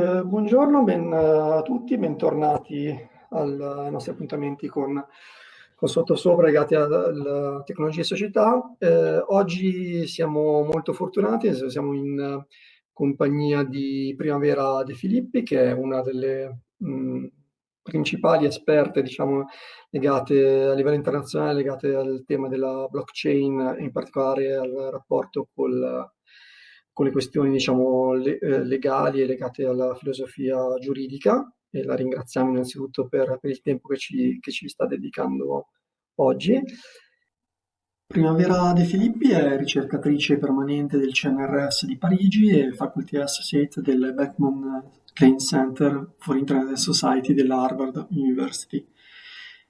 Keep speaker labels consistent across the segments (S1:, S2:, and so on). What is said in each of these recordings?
S1: Eh, buongiorno, ben eh, a tutti, bentornati al, ai nostri appuntamenti con, con sottosopra legati alla tecnologia e società. Eh, oggi siamo molto fortunati, siamo in compagnia di Primavera De Filippi, che è una delle mh, principali esperte, diciamo, legate a livello internazionale, legate al tema della blockchain, in particolare al rapporto col con le questioni diciamo, le, eh, legali e legate alla filosofia giuridica e la ringraziamo innanzitutto per, per il tempo che ci, che ci, sta dedicando oggi. Primavera De Filippi è ricercatrice permanente del CNRS di Parigi e Faculty Associate del Beckman Klein Center for Internet Society della Harvard University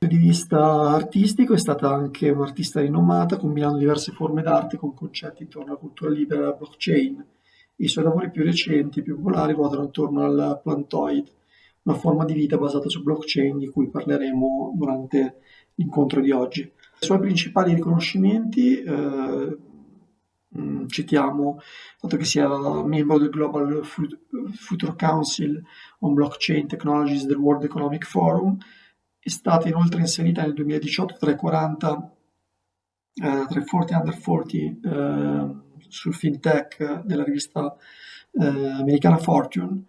S1: di vista artistico è stata anche un'artista rinomata, combinando diverse forme d'arte con concetti intorno alla cultura libera e alla blockchain. I suoi lavori più recenti e più popolari ruotano attorno al Plantoid, una forma di vita basata su blockchain di cui parleremo durante l'incontro di oggi. I suoi principali riconoscimenti eh, mm, citiamo il fatto che sia membro del Global Future Council on Blockchain Technologies del World Economic Forum, è stata inoltre inserita nel 2018 tra i 40, eh, tra i 40 under 40 eh, sul fintech della rivista eh, americana Fortune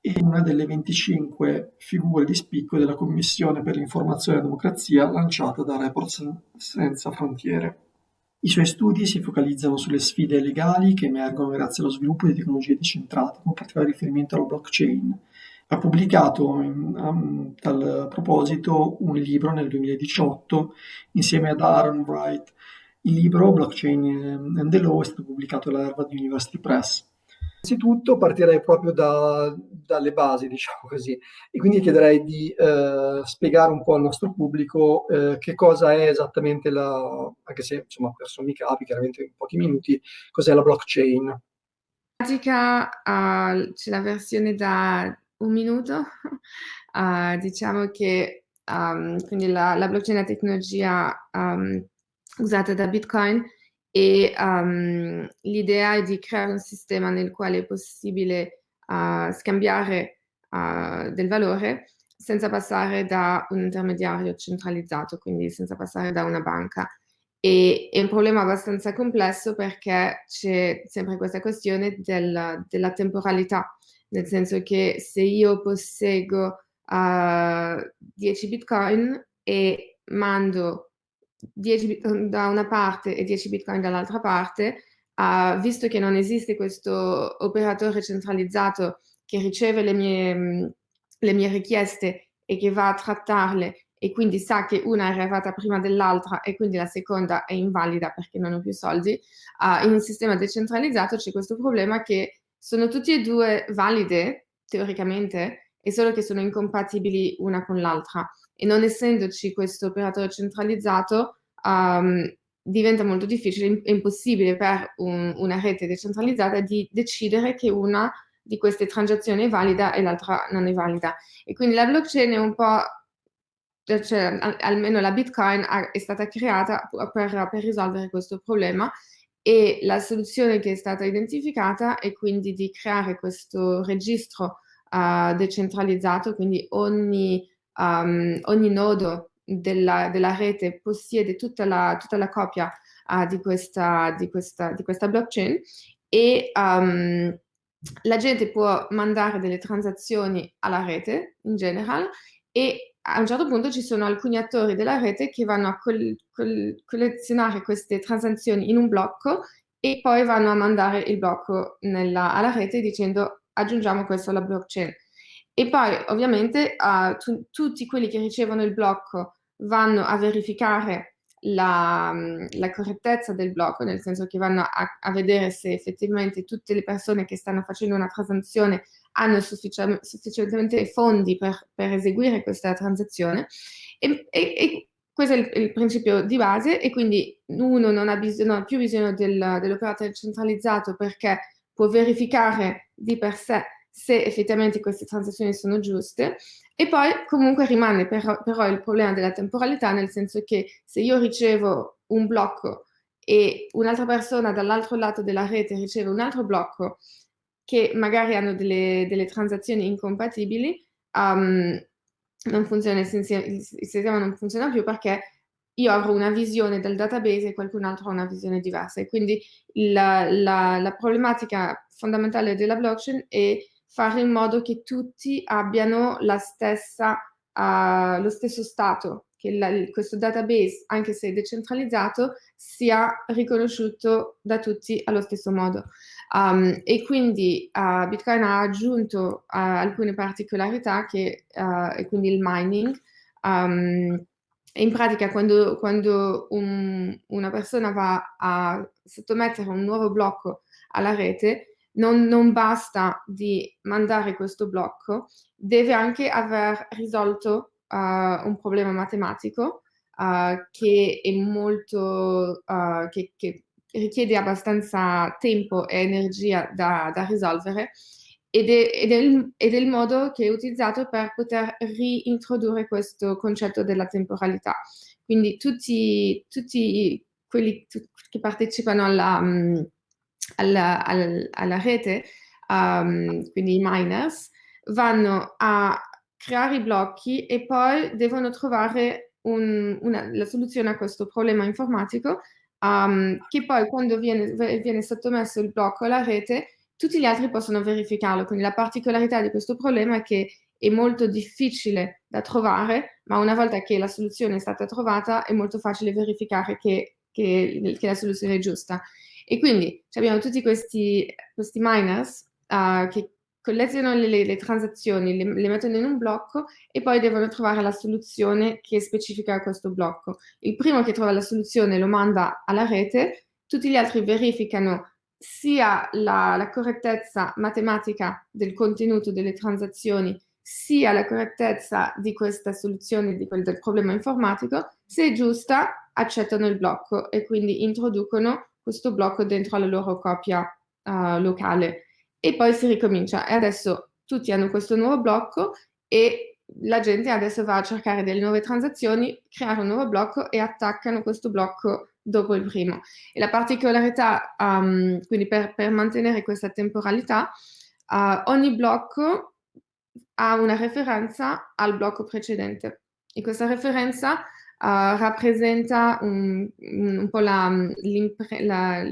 S1: e una delle 25 figure di spicco della Commissione per l'informazione e la democrazia lanciata da Reports Senza Frontiere. I suoi studi si focalizzano sulle sfide legali che emergono grazie allo sviluppo di tecnologie decentrate, con particolare riferimento alla blockchain, ha pubblicato in, um, tal proposito un libro nel 2018 insieme ad Aaron Wright. Il libro Blockchain and the Law è stato pubblicato alla Harvard University Press. Innanzitutto partirei proprio da, dalle basi, diciamo così, e quindi chiederei di eh, spiegare un po' al nostro pubblico eh, che cosa è esattamente la, anche se insomma per sommi capi, chiaramente in pochi minuti, cos'è la blockchain. In
S2: pratica uh, c'è la versione da un minuto. Uh, diciamo che um, quindi la, la, blockchain è la tecnologia um, usata da Bitcoin e um, l'idea è di creare un sistema nel quale è possibile uh, scambiare uh, del valore senza passare da un intermediario centralizzato, quindi senza passare da una banca. E è un problema abbastanza complesso perché c'è sempre questa questione del, della temporalità nel senso che se io posseggo uh, 10 bitcoin e mando 10 bitcoin da una parte e 10 bitcoin dall'altra parte, uh, visto che non esiste questo operatore centralizzato che riceve le mie, le mie richieste e che va a trattarle e quindi sa che una è arrivata prima dell'altra e quindi la seconda è invalida perché non ho più soldi, uh, in un sistema decentralizzato c'è questo problema che sono tutte e due valide, teoricamente, è solo che sono incompatibili una con l'altra. E non essendoci questo operatore centralizzato, um, diventa molto difficile, è impossibile per un, una rete decentralizzata di decidere che una di queste transazioni è valida e l'altra non è valida. E quindi la blockchain è un po', cioè almeno la Bitcoin è stata creata per, per risolvere questo problema e la soluzione che è stata identificata è quindi di creare questo registro uh, decentralizzato, quindi ogni, um, ogni nodo della, della, rete possiede tutta la, tutta la copia uh, di, questa, di, questa, di, questa, blockchain e um, la gente può mandare delle transazioni alla rete in generale e a un certo punto ci sono alcuni attori della rete che vanno a col col collezionare queste transazioni in un blocco e poi vanno a mandare il blocco nella, alla rete dicendo aggiungiamo questo alla blockchain. E poi ovviamente uh, tu, tutti quelli che ricevono il blocco vanno a verificare la, la, correttezza del blocco, nel senso che vanno a, a, vedere se effettivamente tutte le persone che stanno facendo una transazione hanno suffici sufficientemente fondi per, per, eseguire questa transazione. E, e, e questo è il, il, principio di base e quindi uno non ha, bisogno, non ha più bisogno del, dell'operatore centralizzato perché può verificare di per sé se effettivamente queste transazioni sono giuste e poi comunque rimane però, però il problema della temporalità nel senso che se io ricevo un blocco e un'altra persona dall'altro lato della rete riceve un altro blocco che magari hanno delle, delle transazioni incompatibili, um, funziona, il sistema non funziona più perché io avrò una visione del database e qualcun altro ha una visione diversa. E quindi la, la, la problematica fondamentale della blockchain è fare in modo che tutti abbiano stessa, uh, lo stesso stato, che la, questo database, anche se decentralizzato, sia riconosciuto da tutti allo stesso modo. Um, e quindi uh, Bitcoin ha aggiunto uh, alcune particolarità che, e quindi il mining, um, in pratica quando, quando un, una persona va a sottomettere un nuovo blocco alla rete, non, non, basta di mandare questo blocco, deve anche aver risolto uh, un problema matematico uh, che è molto, uh, che, che, richiede abbastanza tempo e energia da, da risolvere ed è, ed, è il, ed è, il, modo che è utilizzato per poter reintrodurre questo concetto della temporalità. Quindi tutti, tutti quelli che partecipano alla, mm, alla, alla, alla rete, um, quindi i miners, vanno a creare i blocchi e poi devono trovare un, una, la soluzione a questo problema informatico um, che poi quando viene, viene sottomesso il blocco alla rete tutti gli altri possono verificarlo, quindi la particolarità di questo problema è che è molto difficile da trovare, ma una volta che la soluzione è stata trovata è molto facile verificare che, che, che la soluzione è giusta. E quindi abbiamo tutti questi, questi miners uh, che collezionano le, le transazioni, le, le, mettono in un blocco e poi devono trovare la soluzione che specifica questo blocco. Il primo che trova la soluzione lo manda alla rete, tutti gli altri verificano sia la, la, correttezza matematica del contenuto delle transazioni, sia la correttezza di questa soluzione di quel, del problema informatico, se è giusta accettano il blocco e quindi introducono questo blocco dentro la loro copia uh, locale e poi si ricomincia. E adesso tutti hanno questo nuovo blocco e la gente adesso va a cercare delle nuove transazioni, creare un nuovo blocco e attaccano questo blocco dopo il primo. E la particolarità, um, quindi per, per, mantenere questa temporalità, uh, ogni blocco ha una referenza al blocco precedente. E questa referenza uh, rappresenta un, un po'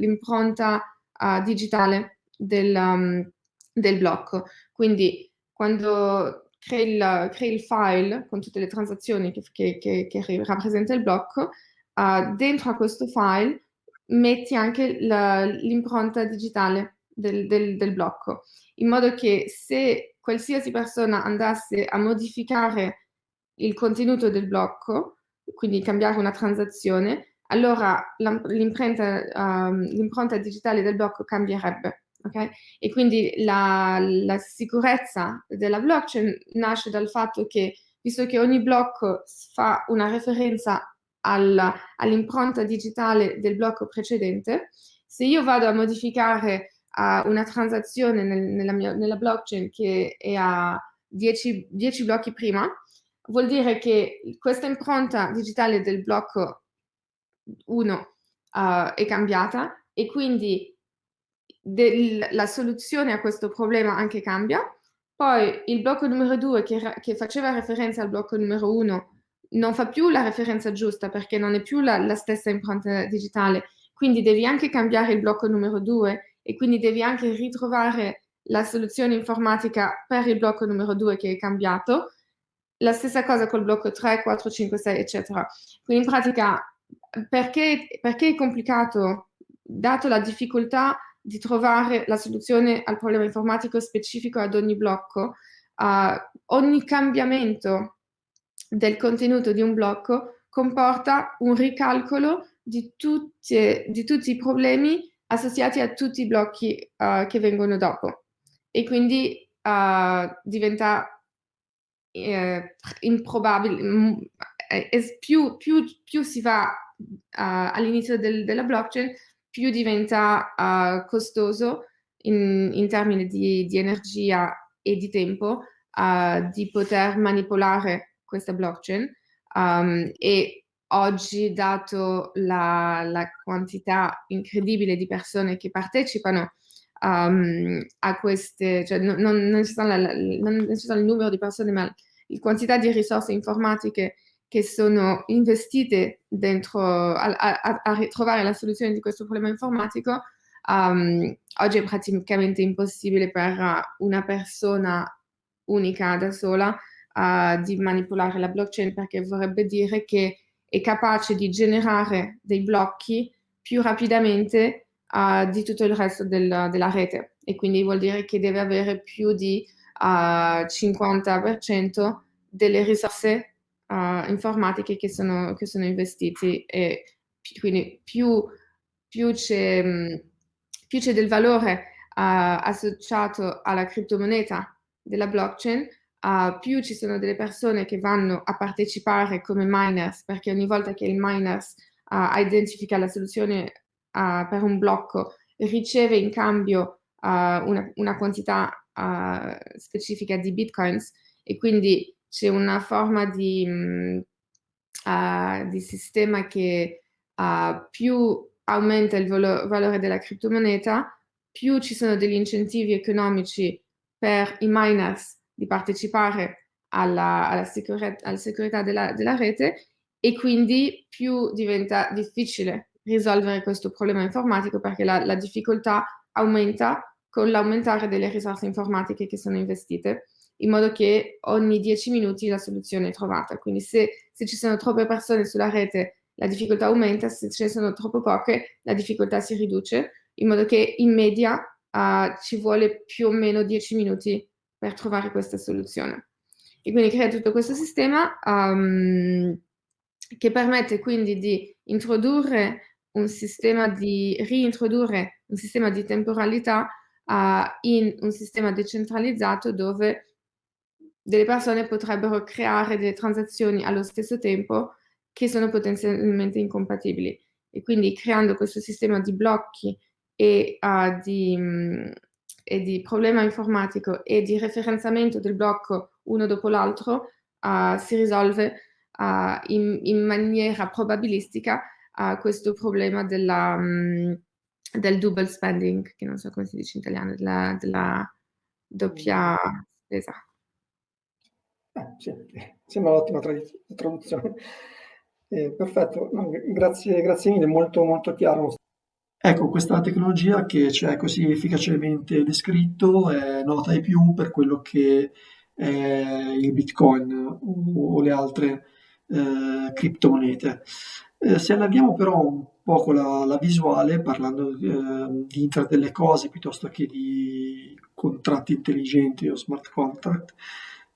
S2: l'impronta uh, digitale del, um, del, blocco. Quindi quando crei il, crei il, file con tutte le transazioni che, che, che, che rappresenta il blocco, uh, dentro a questo file metti anche l'impronta digitale del, del, del, blocco, in modo che se qualsiasi persona andasse a modificare il contenuto del blocco, quindi cambiare una transazione, allora l'impronta um, digitale del blocco cambierebbe. Okay? E quindi la, la sicurezza della blockchain nasce dal fatto che, visto che ogni blocco fa una referenza all'impronta digitale del blocco precedente, se io vado a modificare uh, una transazione nel, nella, mia, nella, blockchain che è a 10, 10 blocchi prima, vuol dire che questa impronta digitale del blocco 1 uh, è cambiata e quindi del, la soluzione a questo problema anche cambia. Poi il blocco numero 2 che, che faceva referenza al blocco numero 1 non fa più la referenza giusta perché non è più la, la stessa impronta digitale, quindi devi anche cambiare il blocco numero 2 e quindi devi anche ritrovare la soluzione informatica per il blocco numero 2 che è cambiato. La stessa cosa col blocco 3, 4, 5, 6, eccetera. Quindi in pratica, perché, perché è complicato, dato la difficoltà di trovare la soluzione al problema informatico specifico ad ogni blocco, uh, ogni cambiamento del contenuto di un blocco comporta un ricalcolo di, tutte, di tutti i problemi associati a tutti i blocchi uh, che vengono dopo. E quindi uh, diventa eh, improbabile, mm, più, più, più, si va uh, all'inizio del, della blockchain, più diventa costoso in, in termini di, di, energia e di tempo di poter manipolare questa blockchain. Um, e oggi, dato la, la, quantità incredibile di persone che partecipano um, a queste, cioè non, non, non, ci la, non, ci sono il numero di persone, ma la quantità di risorse informatiche che sono investite dentro a, a, a trovare la soluzione di questo problema informatico, um, oggi è praticamente impossibile per una persona unica da sola uh, di manipolare la blockchain perché vorrebbe dire che è capace di generare dei blocchi più rapidamente uh, di tutto il resto del, della rete. E quindi vuol dire che deve avere più di uh, eh, 50% delle risorse uh, informatiche che sono, che sono investiti e quindi più, più c'è del valore associato alla criptomoneta della blockchain, uh, più ci sono delle persone che vanno a partecipare come miners, perché ogni volta che il miners uh, identifica la soluzione uh, per un blocco, riceve in cambio una, una, quantità specifica di bitcoins e quindi c'è una forma di, um, di sistema che più aumenta il valo valore della criptomoneta, più ci sono degli incentivi economici per i miners di partecipare alla, alla, sicure alla sicurezza della, della rete e quindi più diventa difficile risolvere questo problema informatico perché la, la difficoltà aumenta con l'aumentare delle risorse informatiche che sono investite, in modo che ogni 10 minuti la soluzione è trovata. Quindi se, se, ci sono troppe persone sulla rete la difficoltà aumenta, se ce ne sono troppo poche la difficoltà si riduce, in modo che in media uh, ci vuole più o meno 10 minuti per trovare questa soluzione. E quindi crea tutto questo sistema um, che permette quindi di introdurre un sistema di reintrodurre un sistema di temporalità uh, in un sistema decentralizzato dove delle persone potrebbero creare delle transazioni allo stesso tempo che sono potenzialmente incompatibili. E quindi creando questo sistema di blocchi e uh, di, mh, e di problema informatico e di referenzamento del blocco uno dopo l'altro uh, si risolve uh, in, in, maniera probabilistica questo problema della, um, del double spending, che non so come si dice in italiano, della, della doppia spesa.
S1: Eh, sì, sembra un'ottima traduzione. Eh, perfetto, no, grazie, grazie mille, molto, molto chiaro. Ecco, questa tecnologia che c'è così efficacemente descritto è nota ai più per quello che è il Bitcoin o le altre eh, criptomonete. Eh, se allarghiamo però un poco la, la visuale, parlando eh, di Internet delle cose piuttosto che di contratti intelligenti o smart contract,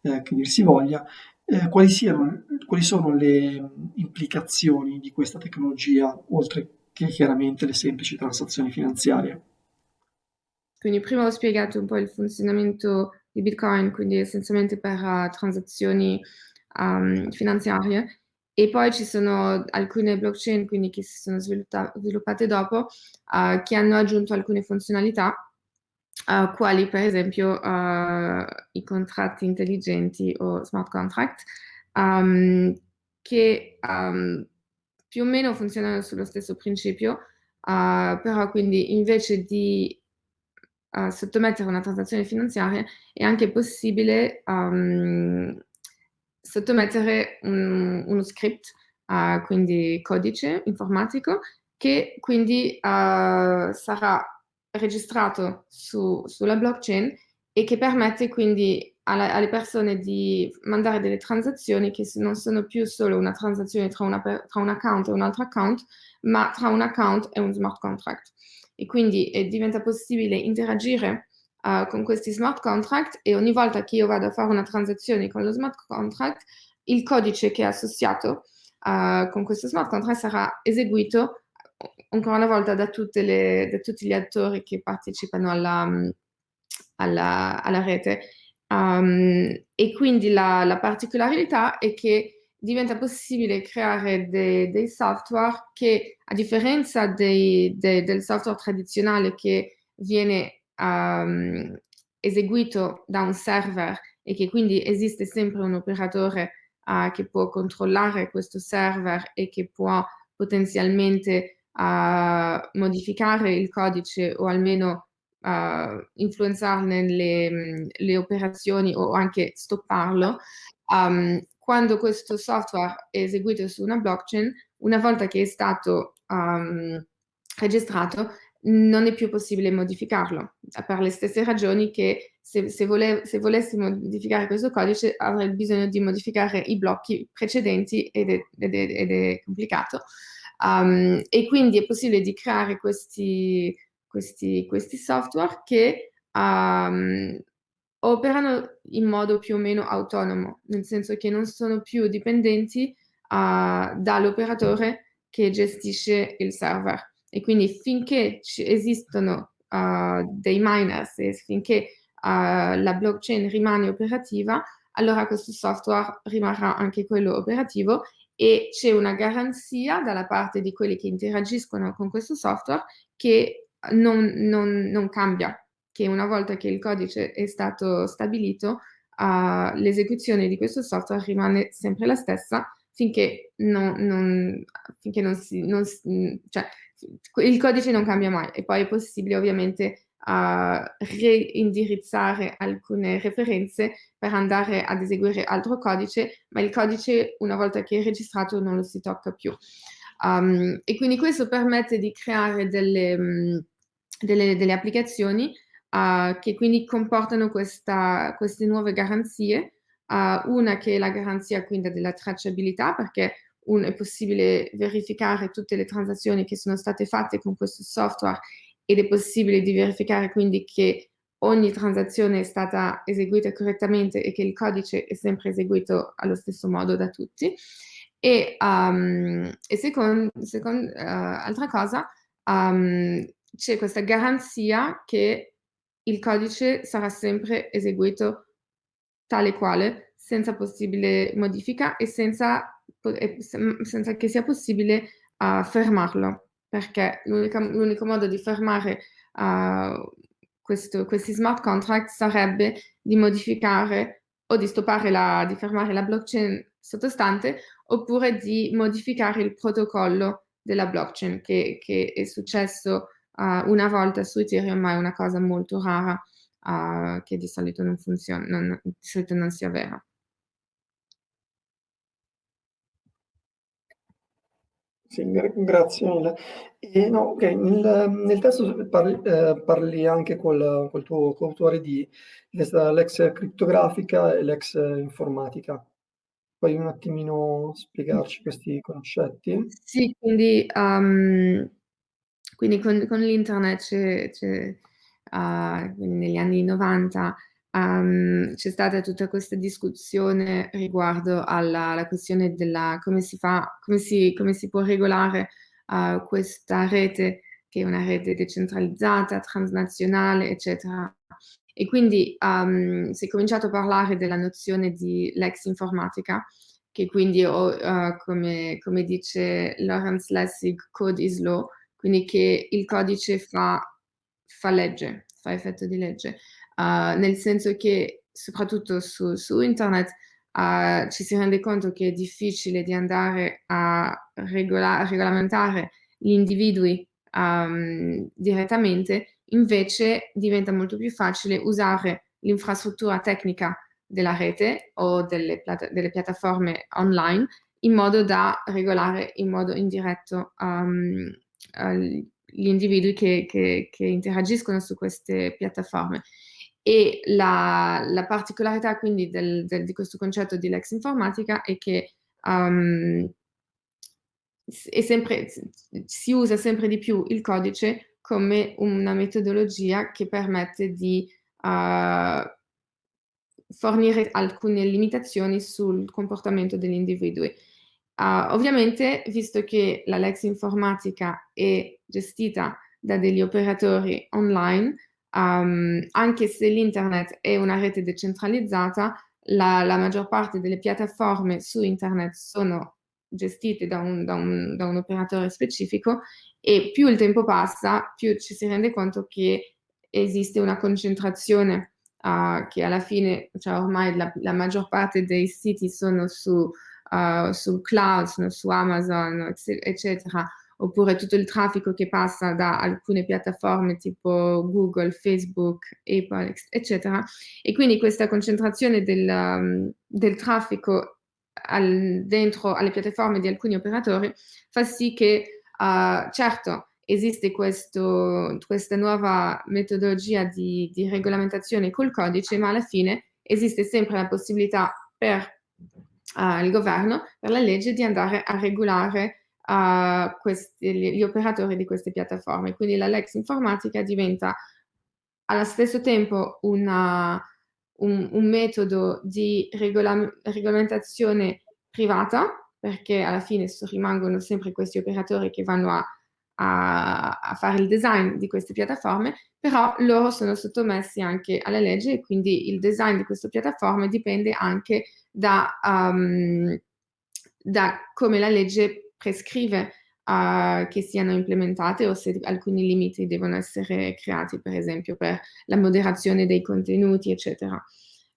S1: eh, che dir si voglia, eh, quali, siano, quali sono le implicazioni di questa tecnologia, oltre che chiaramente le semplici transazioni finanziarie.
S2: Quindi prima ho spiegato un po' il funzionamento di Bitcoin, quindi essenzialmente per uh, transazioni um, finanziarie, e poi ci sono alcune blockchain quindi, che si sono sviluppate dopo, uh, che hanno aggiunto alcune funzionalità, uh, quali per esempio i contratti intelligenti o smart contract, um, che um, più o meno funzionano sullo stesso principio, uh, però quindi invece di uh, sottomettere una transazione finanziaria è anche possibile um, sottomettere un, uno script, uh, quindi codice informatico, che quindi sarà registrato su, sulla blockchain e che permette quindi alla, alle persone di mandare delle transazioni che non sono più solo una transazione tra, una, tra un account e un altro account, ma tra un account e un smart contract. E quindi eh, diventa possibile interagire uh, con questi smart contract e ogni volta che io vado a fare una transazione con lo smart contract, il codice che è associato uh, con questo smart contract sarà eseguito ancora una volta da, le, da tutti gli attori che partecipano alla, alla, alla rete Um, e quindi la, la, particolarità è che diventa possibile creare de, dei software che, a differenza dei, de, del software tradizionale che viene um, eseguito da un server e che quindi esiste sempre un operatore uh, che può controllare questo server e che può potenzialmente uh, modificare il codice o almeno uh, influenzarne le, le, operazioni o anche stopparlo, um, quando questo software è eseguito su una blockchain, una volta che è stato um, registrato, non è più possibile modificarlo, per le stesse ragioni che se, se, vole, se, volessi modificare questo codice avrei bisogno di modificare i blocchi precedenti ed è, ed è, ed è complicato. Um, e quindi è possibile di creare questi, questi, questi software che um, operano in modo più o meno autonomo, nel senso che non sono più dipendenti uh, dall'operatore che gestisce il server. E quindi finché esistono uh, dei miners e finché uh, la blockchain rimane operativa, allora questo software rimarrà anche quello operativo e c'è una garanzia dalla parte di quelli che interagiscono con questo software che non, non, non cambia, che una volta che il codice è stato stabilito, uh, l'esecuzione di questo software rimane sempre la stessa finché non, non, finché non si... Non, cioè, il codice non cambia mai e poi è possibile ovviamente uh, reindirizzare alcune referenze per andare ad eseguire altro codice, ma il codice una volta che è registrato non lo si tocca più. Um, e quindi questo permette di creare delle, delle, delle applicazioni uh, che quindi comportano questa, queste nuove garanzie, uh, una che è la garanzia quindi della tracciabilità, perché un, è possibile verificare tutte le transazioni che sono state fatte con questo software ed è possibile di verificare quindi che ogni transazione è stata eseguita correttamente e che il codice è sempre eseguito allo stesso modo da tutti. E, um, e secondo, second, uh, altra cosa, um, c'è questa garanzia che il codice sarà sempre eseguito tale quale, senza possibile modifica e senza, senza che sia possibile uh, fermarlo perché l'unico modo di fermare uh, questo, questi smart contract sarebbe di modificare o di la, di fermare la blockchain sottostante oppure di modificare il protocollo della blockchain che, che è successo uh, una volta su Ethereum ma è una cosa molto rara uh, che di solito non funziona, non, di solito non si avvera.
S1: Sì, gra grazie mille. E no, okay, nel nel testo parli ehm, parli anche col col tuo coautore di l'ex crittografica e l'ex informatica. Puoi un attimino spiegarci questi concetti?
S2: Sì, quindi, um, quindi con con l'internet uh, negli anni '90 um, c'è stata tutta questa discussione riguardo alla, alla questione della come si fa, come si, come si può regolare uh, questa rete che è una rete decentralizzata, transnazionale, eccetera. E quindi um, si è cominciato a parlare della nozione di lex informatica, che quindi, uh, come, come, dice Lawrence Lessig, code is law, quindi che il codice fa, fa legge, fa effetto di legge uh, nel senso che soprattutto su, su internet uh, ci si rende conto che è difficile di andare a regola regolamentare gli individui um, direttamente, invece diventa molto più facile usare l'infrastruttura tecnica della rete o delle, delle, piattaforme online in modo da regolare in modo indiretto um, gli individui che, che, che, interagiscono su queste piattaforme. E la, la particolarità quindi del, del, di questo concetto di Lex Informatica è che um, è sempre, si usa sempre di più il codice come una metodologia che permette di uh, fornire alcune limitazioni sul comportamento degli individui. Uh, ovviamente, visto che la Lex Informatica è gestita da degli operatori online, um, anche se l'internet è una rete decentralizzata, la, la, maggior parte delle piattaforme su internet sono gestite da un, da, un, da un, operatore specifico e più il tempo passa, più ci si rende conto che esiste una concentrazione uh, che alla fine, cioè ormai la, la, maggior parte dei siti sono su, uh, sul cloud, sono su Amazon, eccetera, oppure tutto il traffico che passa da alcune piattaforme tipo Google, Facebook, Apple, eccetera. E quindi questa concentrazione del, um, del traffico al, dentro alle piattaforme di alcuni operatori fa sì che, uh, certo, esiste questo, questa nuova metodologia di, di regolamentazione col codice, ma alla fine esiste sempre la possibilità per uh, il governo, per la legge, di andare a regolare questi, gli, operatori di queste piattaforme. Quindi la Lex informatica diventa allo stesso tempo una, un, un, metodo di regola, regolamentazione privata, perché alla fine rimangono sempre questi operatori che vanno a a, a, fare il design di queste piattaforme, però loro sono sottomessi anche alla legge e quindi il design di queste piattaforme dipende anche da, um, da come la legge prescrive uh, che siano implementate o se alcuni limiti devono essere creati, per esempio per la moderazione dei contenuti, eccetera.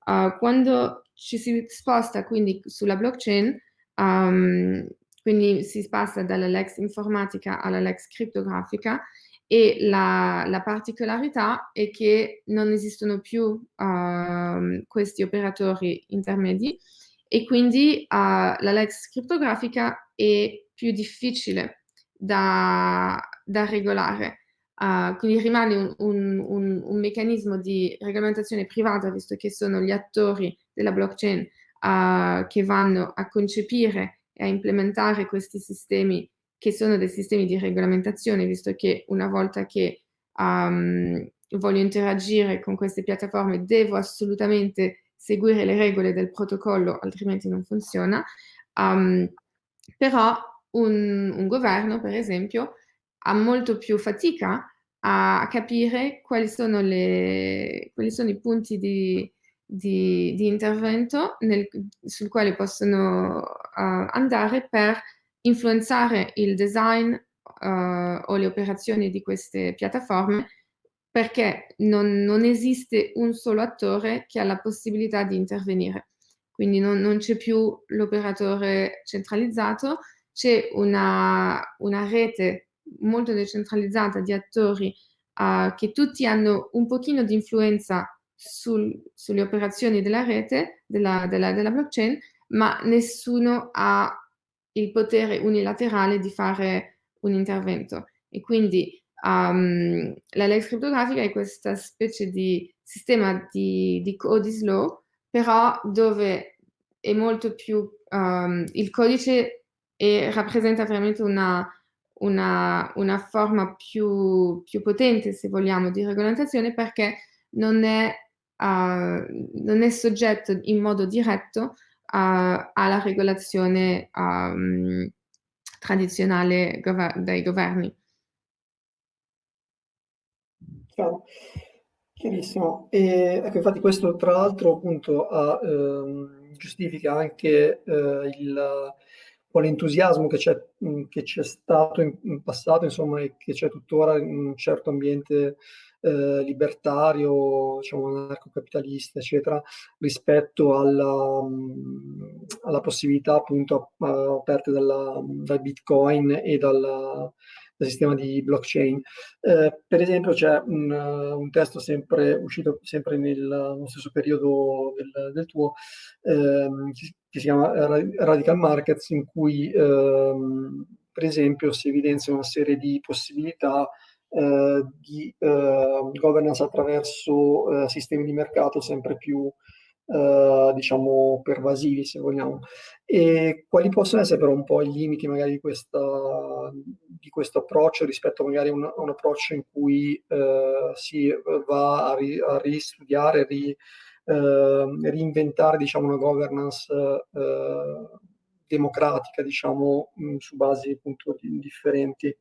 S2: Uh, quando ci si sposta quindi sulla blockchain, um, quindi si passa dalla Lex informatica alla Lex criptografica e la, la particolarità è che non esistono più uh, questi operatori intermedi e quindi uh, la Lex criptografica è più difficile da, da regolare. Uh, quindi rimane un, un, un, un, meccanismo di regolamentazione privata, visto che sono gli attori della blockchain uh, che vanno a concepire e a implementare questi sistemi che sono dei sistemi di regolamentazione, visto che una volta che um, voglio interagire con queste piattaforme devo assolutamente seguire le regole del protocollo, altrimenti non funziona. Um, però un, un, governo, per esempio, ha molto più fatica a capire quali sono, le, quali sono i punti di, di, di intervento nel, sul quale possono uh, andare per influenzare il design uh, o le operazioni di queste piattaforme perché non, non, esiste un solo attore che ha la possibilità di intervenire. Quindi non, non c'è più l'operatore centralizzato, c'è una, una, rete molto decentralizzata di attori uh, che tutti hanno un pochino di influenza sul, sulle operazioni della rete, della, della, della blockchain, ma nessuno ha il potere unilaterale di fare un intervento. E quindi um, la legge criptografica è questa specie di sistema di, di codice law, però dove è molto più, um, il codice è, rappresenta veramente una, una, una forma più, più potente, se vogliamo, di regolamentazione perché non è non è soggetto in modo diretto alla regolazione um, tradizionale gover dei governi.
S1: Chiaro. Chiarissimo. E, ecco, infatti questo tra l'altro appunto ha, ehm, giustifica anche eh, il l'entusiasmo che c'è, che c'è stato in, in, passato, insomma, e che c'è tuttora in un certo ambiente eh, libertario, diciamo anarcocapitalista, eccetera, rispetto alla, mh, alla possibilità appunto aperte dalla, dal Bitcoin e dal, dal sistema di blockchain. Eh, per esempio c'è un, un, testo sempre uscito sempre nel, nello stesso periodo del, del tuo, ehm, che si chiama Radical Markets, in cui ehm, per esempio si evidenzia una serie di possibilità eh, di eh, governance attraverso eh, sistemi di mercato sempre più eh, diciamo pervasivi se vogliamo. E quali possono essere però un po' i limiti magari di, questa, di questo approccio rispetto magari a un, a un approccio in cui eh, si va a, ri, a ristudiare, ri, reinventare diciamo una governance democratica diciamo mh, su basi appunto differenti?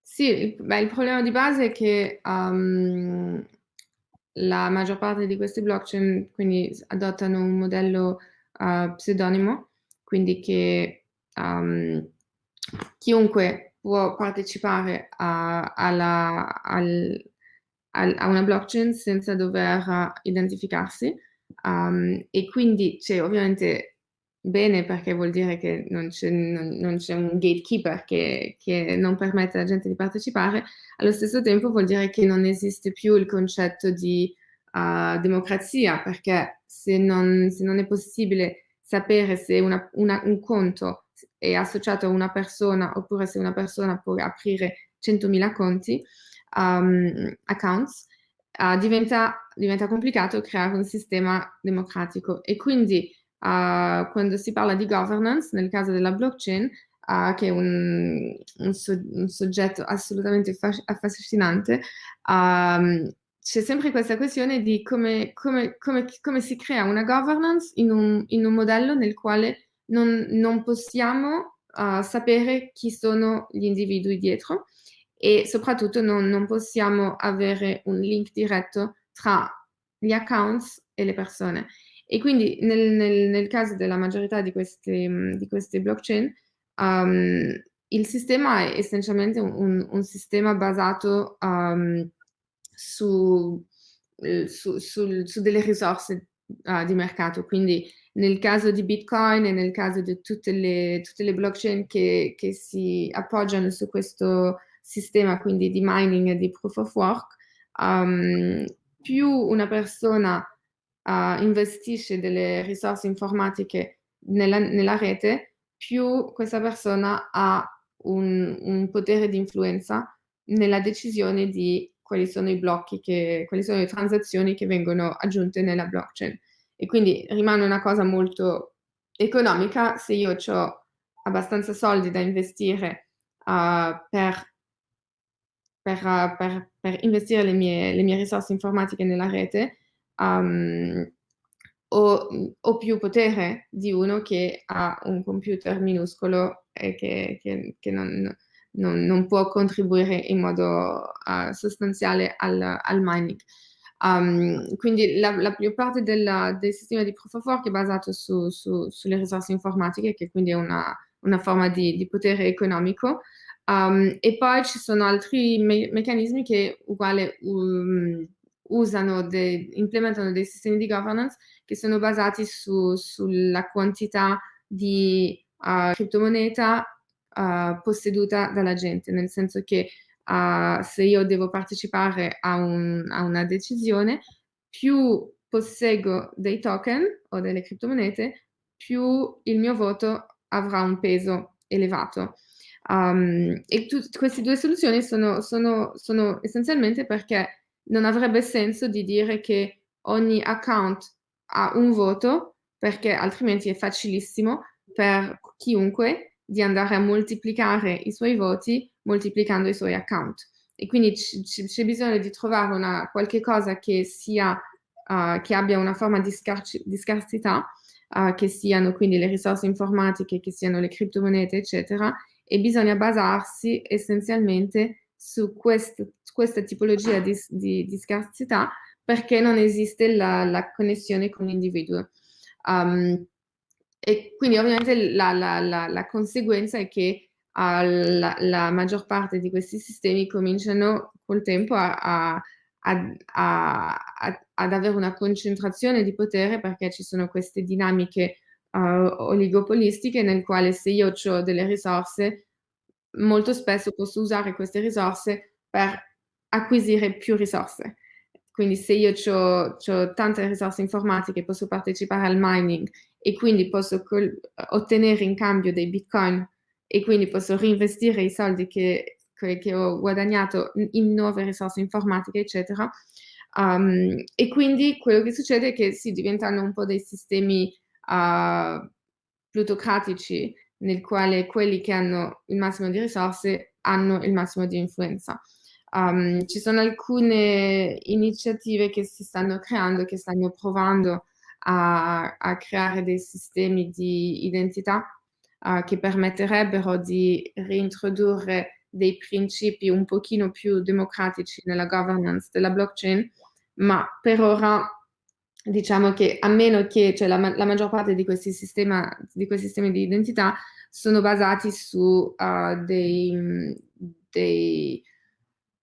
S2: Sì, beh, il problema di base è che um, la maggior parte di queste blockchain quindi adottano un modello uh, pseudonimo, quindi che um, chiunque può partecipare a, alla, al, al, a, una blockchain senza dover identificarsi um, e quindi c'è ovviamente bene perché vuol dire che non c'è, un gatekeeper che, che, non permette alla gente di partecipare, allo stesso tempo vuol dire che non esiste più il concetto di uh, democrazia, perché se non, se non, è possibile sapere se una, una, un conto è associato a una persona oppure se una persona può aprire 100.000 conti, um, accounts, uh, diventa, diventa complicato creare un sistema democratico. E quindi uh, quando si parla di governance, nel caso della blockchain, uh, che è un, un, so un, soggetto assolutamente affascinante, um, c'è sempre questa questione di come, come, come, come, si crea una governance in un, in un modello nel quale non, non possiamo uh, sapere chi sono gli individui dietro e soprattutto non, non possiamo avere un link diretto tra gli accounts e le persone. E quindi nel, nel, nel caso della maggiorità di queste, di queste blockchain, um, il sistema è essenzialmente un, un sistema basato um, su, eh, su, su, su, delle risorse uh, di mercato. Quindi nel caso di Bitcoin e nel caso di tutte le, tutte le blockchain che, che, si appoggiano su questo sistema, quindi di mining e di proof of work, um, più una persona uh, investisce delle risorse informatiche nella, nella, rete, più questa persona ha un, un, potere di influenza nella decisione di quali sono i blocchi, che, quali sono le transazioni che vengono aggiunte nella blockchain. E quindi rimane una cosa molto economica se io ho abbastanza soldi da investire uh, per per, per, per, investire le mie, le mie, risorse informatiche nella rete, um, ho, ho, più potere di uno che ha un computer minuscolo e che, che, che non, non, non, può contribuire in modo uh, sostanziale al, al mining. Um, quindi la, la più parte della, del sistema di proof of work è basato su, su, sulle risorse informatiche, che quindi è una, una forma di, di potere economico. Um, e poi ci sono altri me meccanismi che uguale um, usano, de, implementano dei sistemi di governance che sono basati su, sulla quantità di uh, criptomoneta uh, posseduta dalla gente, nel senso che uh, se io devo partecipare a, un, a, una decisione, più posseggo dei token o delle criptomonete, più il mio voto avrà un peso elevato. Um, e queste due soluzioni sono, sono, sono essenzialmente perché non avrebbe senso di dire che ogni account ha un voto, perché altrimenti è facilissimo per chiunque di andare a moltiplicare i suoi voti moltiplicando i suoi account. E quindi c'è bisogno di trovare una, qualche cosa che, sia, uh, che abbia una forma di, di scarsità, uh, che siano quindi le risorse informatiche, che siano le criptomonete, eccetera, e bisogna basarsi essenzialmente su quest, questa tipologia di, di, di, scarsità perché non esiste la, la connessione con l'individuo. Um, e quindi ovviamente la, la, la conseguenza è che uh, la, maggior parte di questi sistemi cominciano col tempo a, a, a, ad avere una concentrazione di potere perché ci sono queste dinamiche uh, oligopolistiche nel quale se io ho delle risorse molto spesso posso usare queste risorse per acquisire più risorse. Quindi se io ho tante risorse informatiche posso partecipare al mining e quindi posso ottenere in cambio dei bitcoin e quindi posso reinvestire i soldi che, che, che ho guadagnato in nuove risorse informatiche, eccetera. Um, e quindi quello che succede è che si diventano un po' dei sistemi uh, plutocratici nel quale quelli che hanno il massimo di risorse hanno il massimo di influenza. Um, ci sono alcune iniziative che si stanno creando, che stanno provando a, a creare dei sistemi di identità uh, che permetterebbero di reintrodurre dei principi un pochino più democratici nella governance della blockchain, ma per ora diciamo che a meno che cioè la, la maggior parte di questi, sistema, di questi, sistemi di identità sono basati su uh, dei, dei,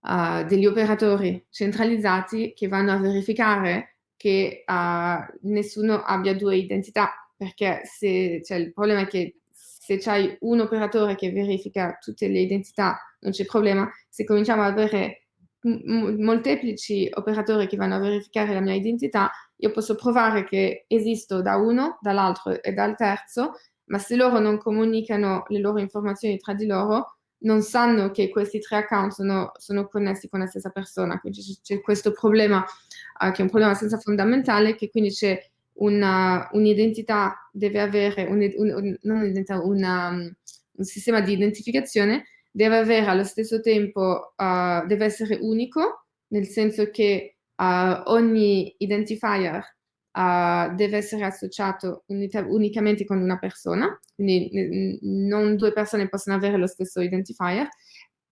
S2: uh, degli operatori centralizzati che vanno a verificare che uh, nessuno abbia due identità perché se, cioè, il problema è che se c'hai un operatore che verifica tutte le identità non c'è problema, se cominciamo ad avere molteplici operatori che vanno a verificare la mia identità, io posso provare che esisto da uno, dall'altro e dal terzo, ma se loro non comunicano le loro informazioni tra di loro, non sanno che questi tre account sono, sono connessi con la stessa persona. Quindi c'è questo problema, uh, che è un problema senza fondamentale, che quindi c'è un'identità, deve avere, un, un, non un'identità, un sistema di identificazione, deve avere allo stesso tempo, uh, deve essere unico, nel senso che uh, ogni identifier uh, deve essere associato unicamente con una persona, quindi non due persone possono avere lo stesso identifier,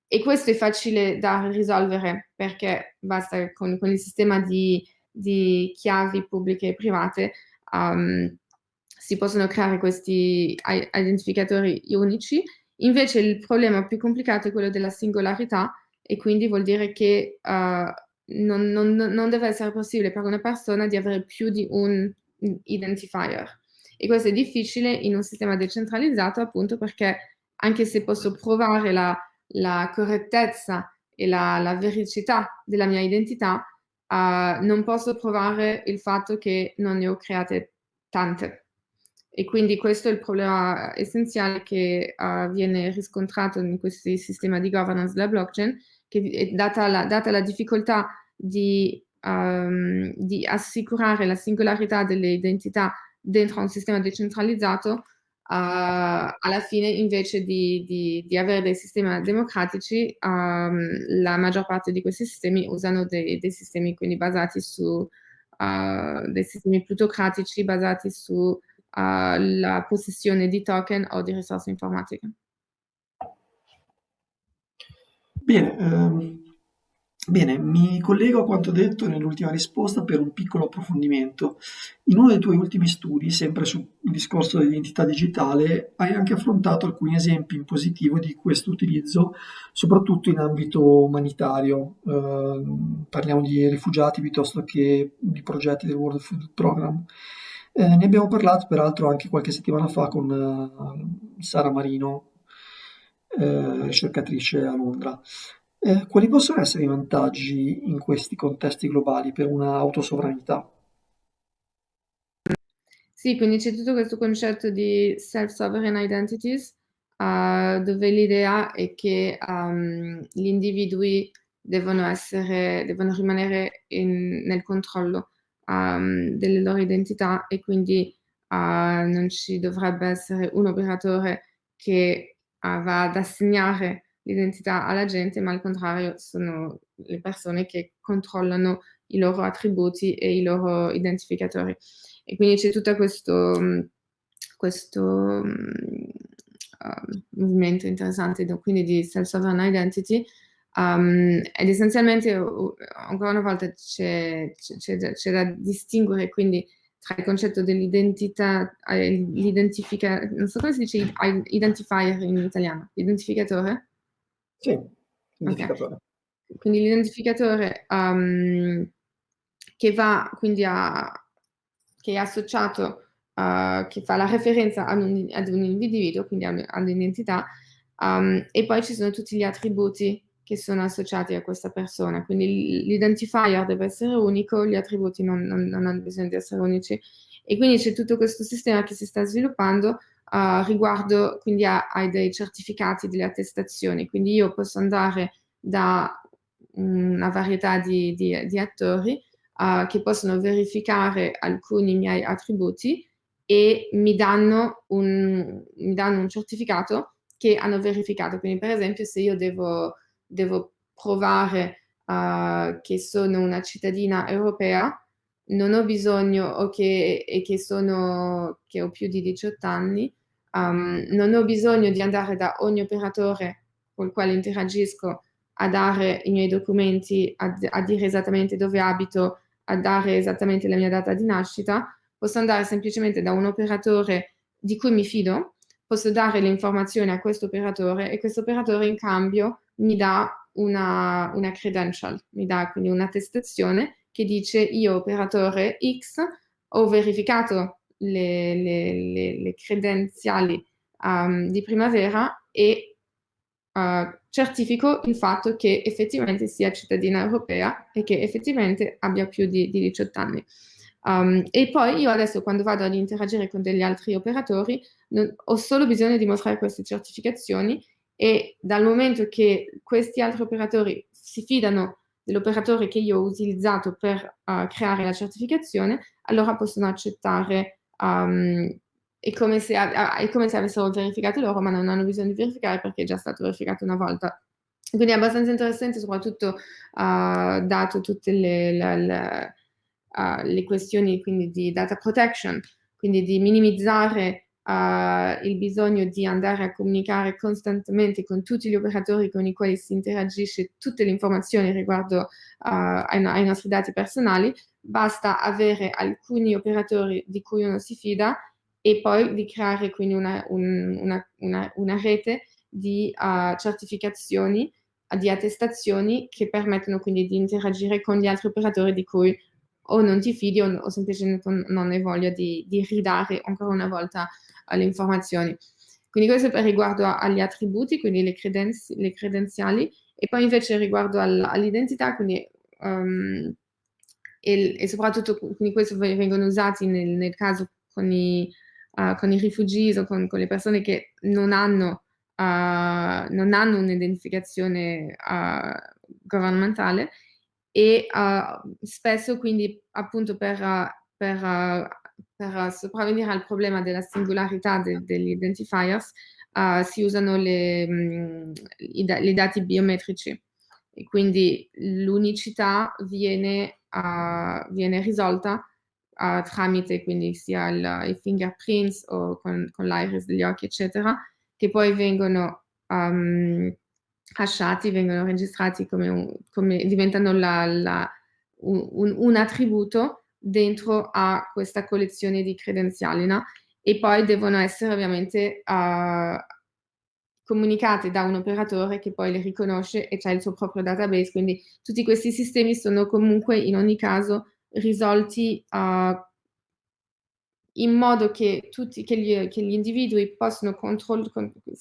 S2: e questo è facile da risolvere perché basta con, con il sistema di, di, chiavi pubbliche e private um, si possono creare questi identificatori unici. Invece il problema più complicato è quello della singolarità e quindi vuol dire che uh, non, non, non, deve essere possibile per una persona di avere più di un identifier. E questo è difficile in un sistema decentralizzato appunto perché anche se posso provare la, la correttezza e la, la, vericità della mia identità, uh, non posso provare il fatto che non ne ho create tante. E quindi questo è il problema essenziale che uh, viene riscontrato in questi sistemi di governance della blockchain, che data la, data la difficoltà di, um, di, assicurare la singolarità delle identità dentro un sistema decentralizzato, uh, alla fine invece di, di, di, avere dei sistemi democratici, um, la maggior parte di questi sistemi usano dei, dei sistemi quindi basati su uh, dei sistemi plutocratici basati sulla uh, possessione di token o di risorse informatiche.
S1: Bene, ehm, bene, mi collego a quanto detto nell'ultima risposta per un piccolo approfondimento. In uno dei tuoi ultimi studi, sempre sul discorso dell'identità digitale, hai anche affrontato alcuni esempi in positivo di questo utilizzo, soprattutto in ambito umanitario. Eh, parliamo di rifugiati piuttosto che di progetti del World Food Program. Eh, ne abbiamo parlato peraltro anche qualche settimana fa con uh, Sara Marino, eh, ricercatrice a Londra. Eh, quali possono essere i vantaggi in questi contesti globali per una autosovranità?
S2: Sì, quindi c'è tutto questo concetto di self-sovereign identities, uh, dove l'idea è che um, gli individui devono, essere, devono rimanere in, nel controllo um, delle loro identità e quindi uh, non ci dovrebbe essere un operatore che va ad assegnare l'identità alla gente, ma al contrario sono le persone che controllano i loro attributi e i loro identificatori. E quindi c'è tutto questo, questo um, movimento interessante quindi di self-sovereign identity um, ed essenzialmente ancora una volta c'è da distinguere quindi tra il concetto dell'identità, eh, l'identifica, non so come si dice identifier in italiano, identificatore?
S1: Sì, identificatore.
S2: Okay. Quindi l'identificatore um, che va quindi a, che è associato, uh, che fa la referenza ad un, ad un individuo, quindi all'identità, um, e poi ci sono tutti gli attributi che sono associati a questa persona. Quindi l'identifier deve essere unico, gli attributi non, non, non, hanno bisogno di essere unici. E quindi c'è tutto questo sistema che si sta sviluppando uh, riguardo quindi ai dei certificati, delle attestazioni. Quindi io posso andare da una varietà di, di, di attori uh, che possono verificare alcuni miei attributi e mi danno un, mi danno un certificato che hanno verificato. Quindi per esempio se io devo devo provare uh, che sono una cittadina europea, non ho bisogno o che, e che, sono, che ho più di 18 anni, um, non ho bisogno di andare da ogni operatore con il quale interagisco a dare i miei documenti, a, a dire esattamente dove abito, a dare esattamente la mia data di nascita, posso andare semplicemente da un operatore di cui mi fido, posso dare le informazioni a questo operatore e questo operatore in cambio mi dà una, una credential, mi dà quindi un'attestazione che dice io operatore X ho verificato le, le, le, le credenziali um, di primavera e uh, certifico il fatto che effettivamente sia cittadina europea e che effettivamente abbia più di, di 18 anni. Um, e poi io adesso quando vado ad interagire con degli altri operatori non, ho solo bisogno di mostrare queste certificazioni e dal momento che questi altri operatori si fidano dell'operatore che io ho utilizzato per uh, creare la certificazione, allora possono accettare um, è come, se, è come se avessero verificato loro, ma non hanno bisogno di verificare perché è già stato verificato una volta. Quindi è abbastanza interessante, soprattutto uh, dato tutte le, le, le, uh, le, questioni di data protection, quindi di minimizzare uh, il bisogno di andare a comunicare costantemente con tutti gli operatori con i quali si interagisce tutte le informazioni riguardo ai, ai nostri dati personali, basta avere alcuni operatori di cui uno si fida e poi di creare quindi una, un, una, una, una rete di uh, certificazioni, di attestazioni che permettono quindi di interagire con gli altri operatori di cui o non ti fidi o, o semplicemente non hai voglia di, di ridare ancora una volta le informazioni. Quindi questo per riguardo agli attributi, quindi le, credenzi, le credenziali, e poi invece riguardo al, all'identità, quindi um, e, e, soprattutto quindi questo vengono usati nel, nel caso con i, uh, con i rifugiati o con, con, le persone che non hanno, uh, hanno un'identificazione uh, governmentale e spesso quindi appunto per, per, per, sopravvenire al problema della singolarità de, degli identifiers si usano le, mh, i, i, dati biometrici. E quindi l'unicità viene, viene risolta uh, tramite quindi sia il, i fingerprints o con, con l'iris degli occhi, eccetera, che poi vengono um, hasciati, vengono registrati come, un, come diventano la, la, un, un, attributo dentro a questa collezione di credenziali, no? E poi devono essere ovviamente uh, comunicate da un operatore che poi le riconosce e c'è il suo proprio database, quindi tutti questi sistemi sono comunque in ogni caso risolti uh, in modo che, tutti, che, gli, che gli individui possono con,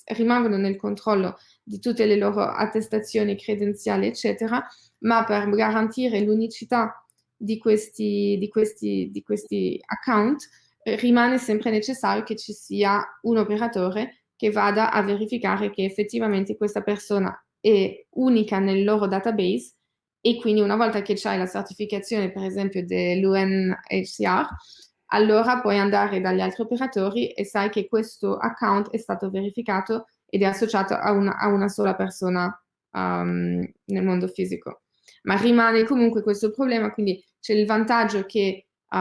S2: rimangono nel controllo di tutte le loro attestazioni credenziali, eccetera, ma per garantire l'unicità di questi, di, di questi account eh, rimane sempre necessario che ci sia un operatore che vada a verificare che effettivamente questa persona è unica nel loro database e quindi una volta che c'hai la certificazione per esempio dell'UNHCR allora puoi andare dagli altri operatori e sai che questo account è stato verificato ed è associato a una, a una sola persona um, nel mondo fisico. Ma rimane comunque questo problema, quindi c'è il vantaggio che uh,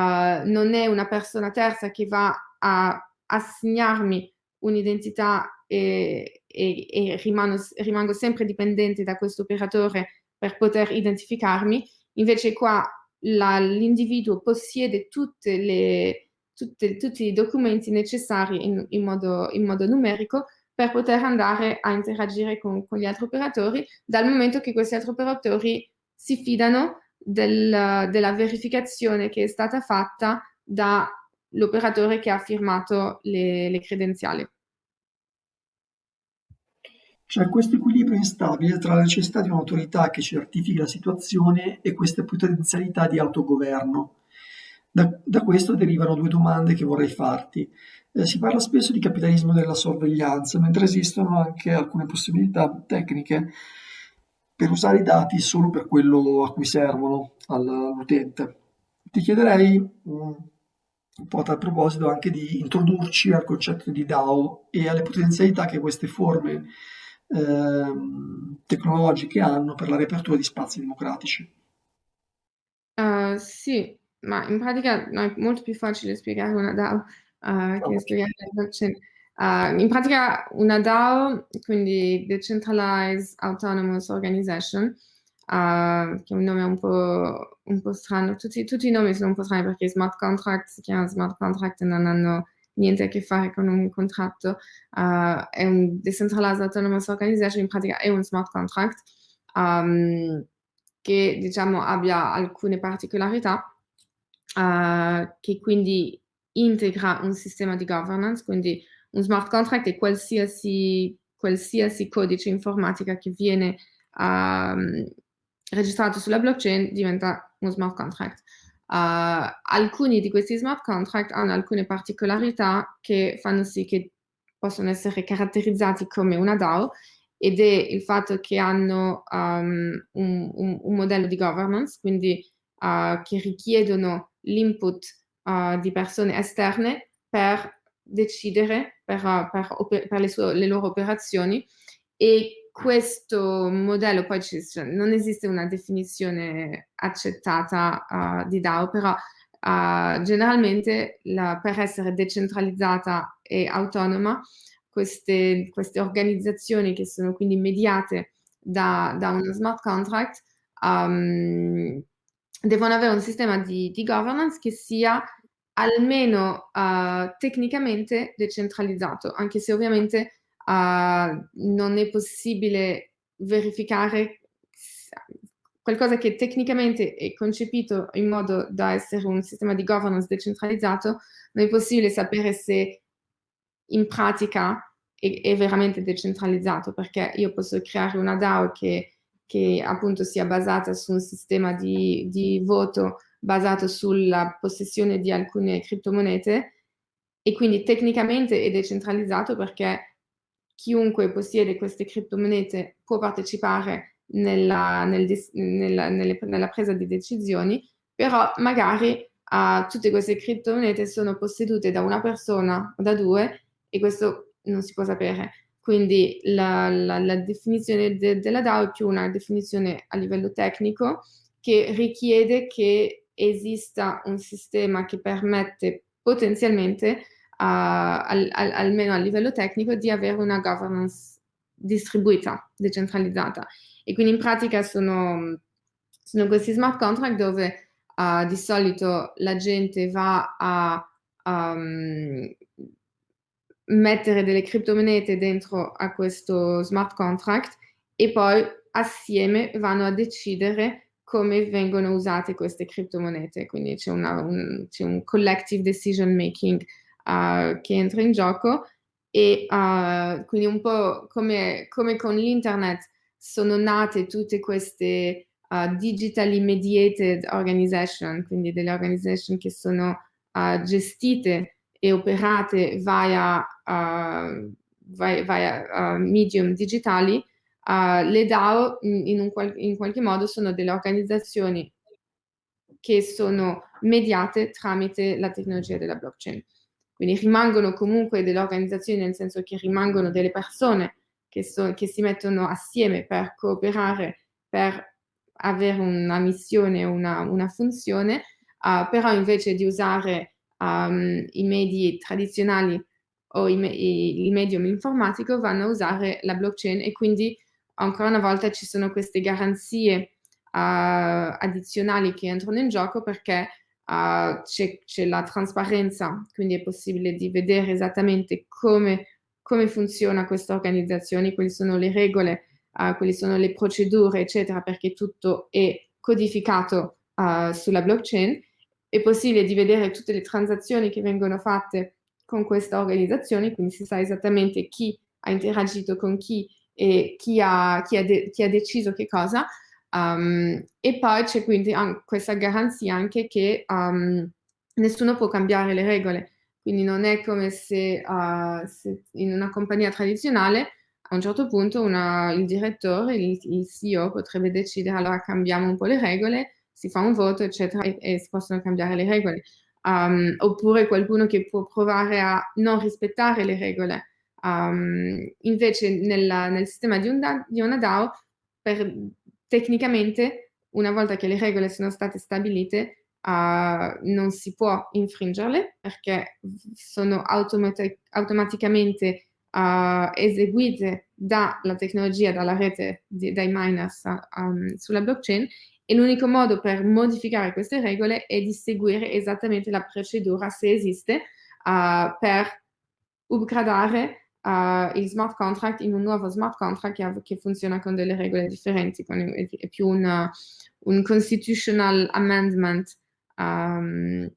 S2: non è una persona terza che va a assegnarmi un'identità e, e, e rimango, rimango sempre dipendente da questo operatore per poter identificarmi, invece qua l'individuo possiede le, tutte, tutti i documenti necessari in, in, modo, in, modo, numerico per poter andare a interagire con, con, gli altri operatori, dal momento che questi altri operatori si fidano del, della verificazione che è stata fatta dall'operatore che ha firmato le, le credenziali.
S1: C'è questo equilibrio instabile tra la necessità di un'autorità che certifichi la situazione e queste potenzialità di autogoverno. Da, da questo derivano due domande che vorrei farti. Eh, si parla spesso di capitalismo della sorveglianza, mentre esistono anche alcune possibilità tecniche per usare i dati solo per quello a cui servono all'utente. Ti chiederei um, un po' a tal proposito anche di introdurci al concetto di DAO e alle potenzialità che queste forme Ehm, tecnologiche hanno per la riapertura di spazi democratici.
S2: Uh, sì, ma in pratica no, è molto più facile spiegare una DAO uh, che oh. spiegare la blockchain. Uh, in pratica una DAO, quindi Decentralized Autonomous Organization, che è un nome un po', un po strano, tutti, tutti, i nomi sono un po' strani perché smart contract si chiama smart contract e non hanno niente a che fare con un contratto, uh, è un Decentralized Autonomous Organization, in pratica è un smart contract um, che diciamo abbia alcune particolarità uh, che quindi integra un sistema di governance, quindi un smart contract è qualsiasi, qualsiasi codice informatica che viene um, registrato sulla blockchain diventa uno smart contract. Uh, alcuni di questi smart contract hanno alcune particolarità che fanno sì che possono essere caratterizzati come una DAO ed è il fatto che hanno um, un, un, un, modello di governance, quindi uh, che richiedono l'input uh, di persone esterne per decidere, per, per, per le, sue, le loro operazioni e questo modello, poi cioè, non esiste una definizione accettata uh, di DAO, però uh, generalmente la, per essere decentralizzata e autonoma, queste, queste, organizzazioni che sono quindi mediate da, da uno smart contract um, devono avere un sistema di, di governance che sia almeno uh, tecnicamente decentralizzato, anche se ovviamente uh, non è possibile verificare qualcosa che tecnicamente è concepito in modo da essere un sistema di governance decentralizzato, non è possibile sapere se in pratica è, è veramente decentralizzato, perché io posso creare una DAO che, che appunto sia basata su un sistema di, di voto basato sulla possessione di alcune criptomonete e quindi tecnicamente è decentralizzato perché chiunque possiede queste criptomonete può partecipare nella, nel, nella, nelle, nella presa di decisioni, però magari uh, tutte queste criptomonete sono possedute da una persona o da due e questo non si può sapere. Quindi la, la, la definizione de, della DAO è più una definizione a livello tecnico che richiede che esista un sistema che permette potenzialmente al, al, almeno a livello tecnico, di avere una governance distribuita, decentralizzata. E quindi in pratica sono, sono questi smart contract dove uh, di solito la gente va a um, mettere delle criptomonete dentro a questo smart contract e poi assieme vanno a decidere come vengono usate queste criptomonete. Quindi c'è, un, un collective decision making uh, che entra in gioco e uh, quindi un po' come, come con l'internet sono nate tutte queste uh, digitally mediated organization, quindi delle organization che sono gestite e operate via, via, via medium digitali, le DAO in, qual in qualche modo sono delle organizzazioni che sono mediate tramite la tecnologia della blockchain. Quindi rimangono comunque delle organizzazioni, nel senso che rimangono delle persone che, so, che si mettono assieme per cooperare, per avere una missione, una, una funzione, uh, però invece di usare um, i medi tradizionali o i, me il medium informatico vanno a usare la blockchain e quindi ancora una volta ci sono queste garanzie uh, addizionali che entrano in gioco perché uh, c'è la trasparenza, quindi è possibile di vedere esattamente come, come funziona questa organizzazione, quali sono le regole, uh, quali sono le procedure, eccetera, perché tutto è codificato uh, sulla blockchain. È possibile di vedere tutte le transazioni che vengono fatte con questa organizzazione, quindi si sa esattamente chi ha interagito con chi e chi ha, chi ha, chi ha deciso che cosa. Um, e poi c'è quindi questa garanzia anche che um, nessuno può cambiare le regole, quindi non è come se, uh, se in una compagnia tradizionale a un certo punto una, il direttore, il, il, CEO potrebbe decidere allora cambiamo un po' le regole, si fa un voto eccetera e, e si possono cambiare le regole. Um, oppure qualcuno che può provare a non rispettare le regole. Um, invece nella, nel sistema di, un da, di una DAO per tecnicamente, una volta che le regole sono state stabilite, uh, non si può infringerle perché sono automati automaticamente uh, eseguite dalla tecnologia, dalla rete, di, dai miners um, sulla blockchain e l'unico modo per modificare queste regole è di seguire esattamente la procedura, se esiste, uh, per upgradare uh, il smart contract in un nuovo smart contract che, funziona con delle regole differenti, con, è, più una, un constitutional amendment um,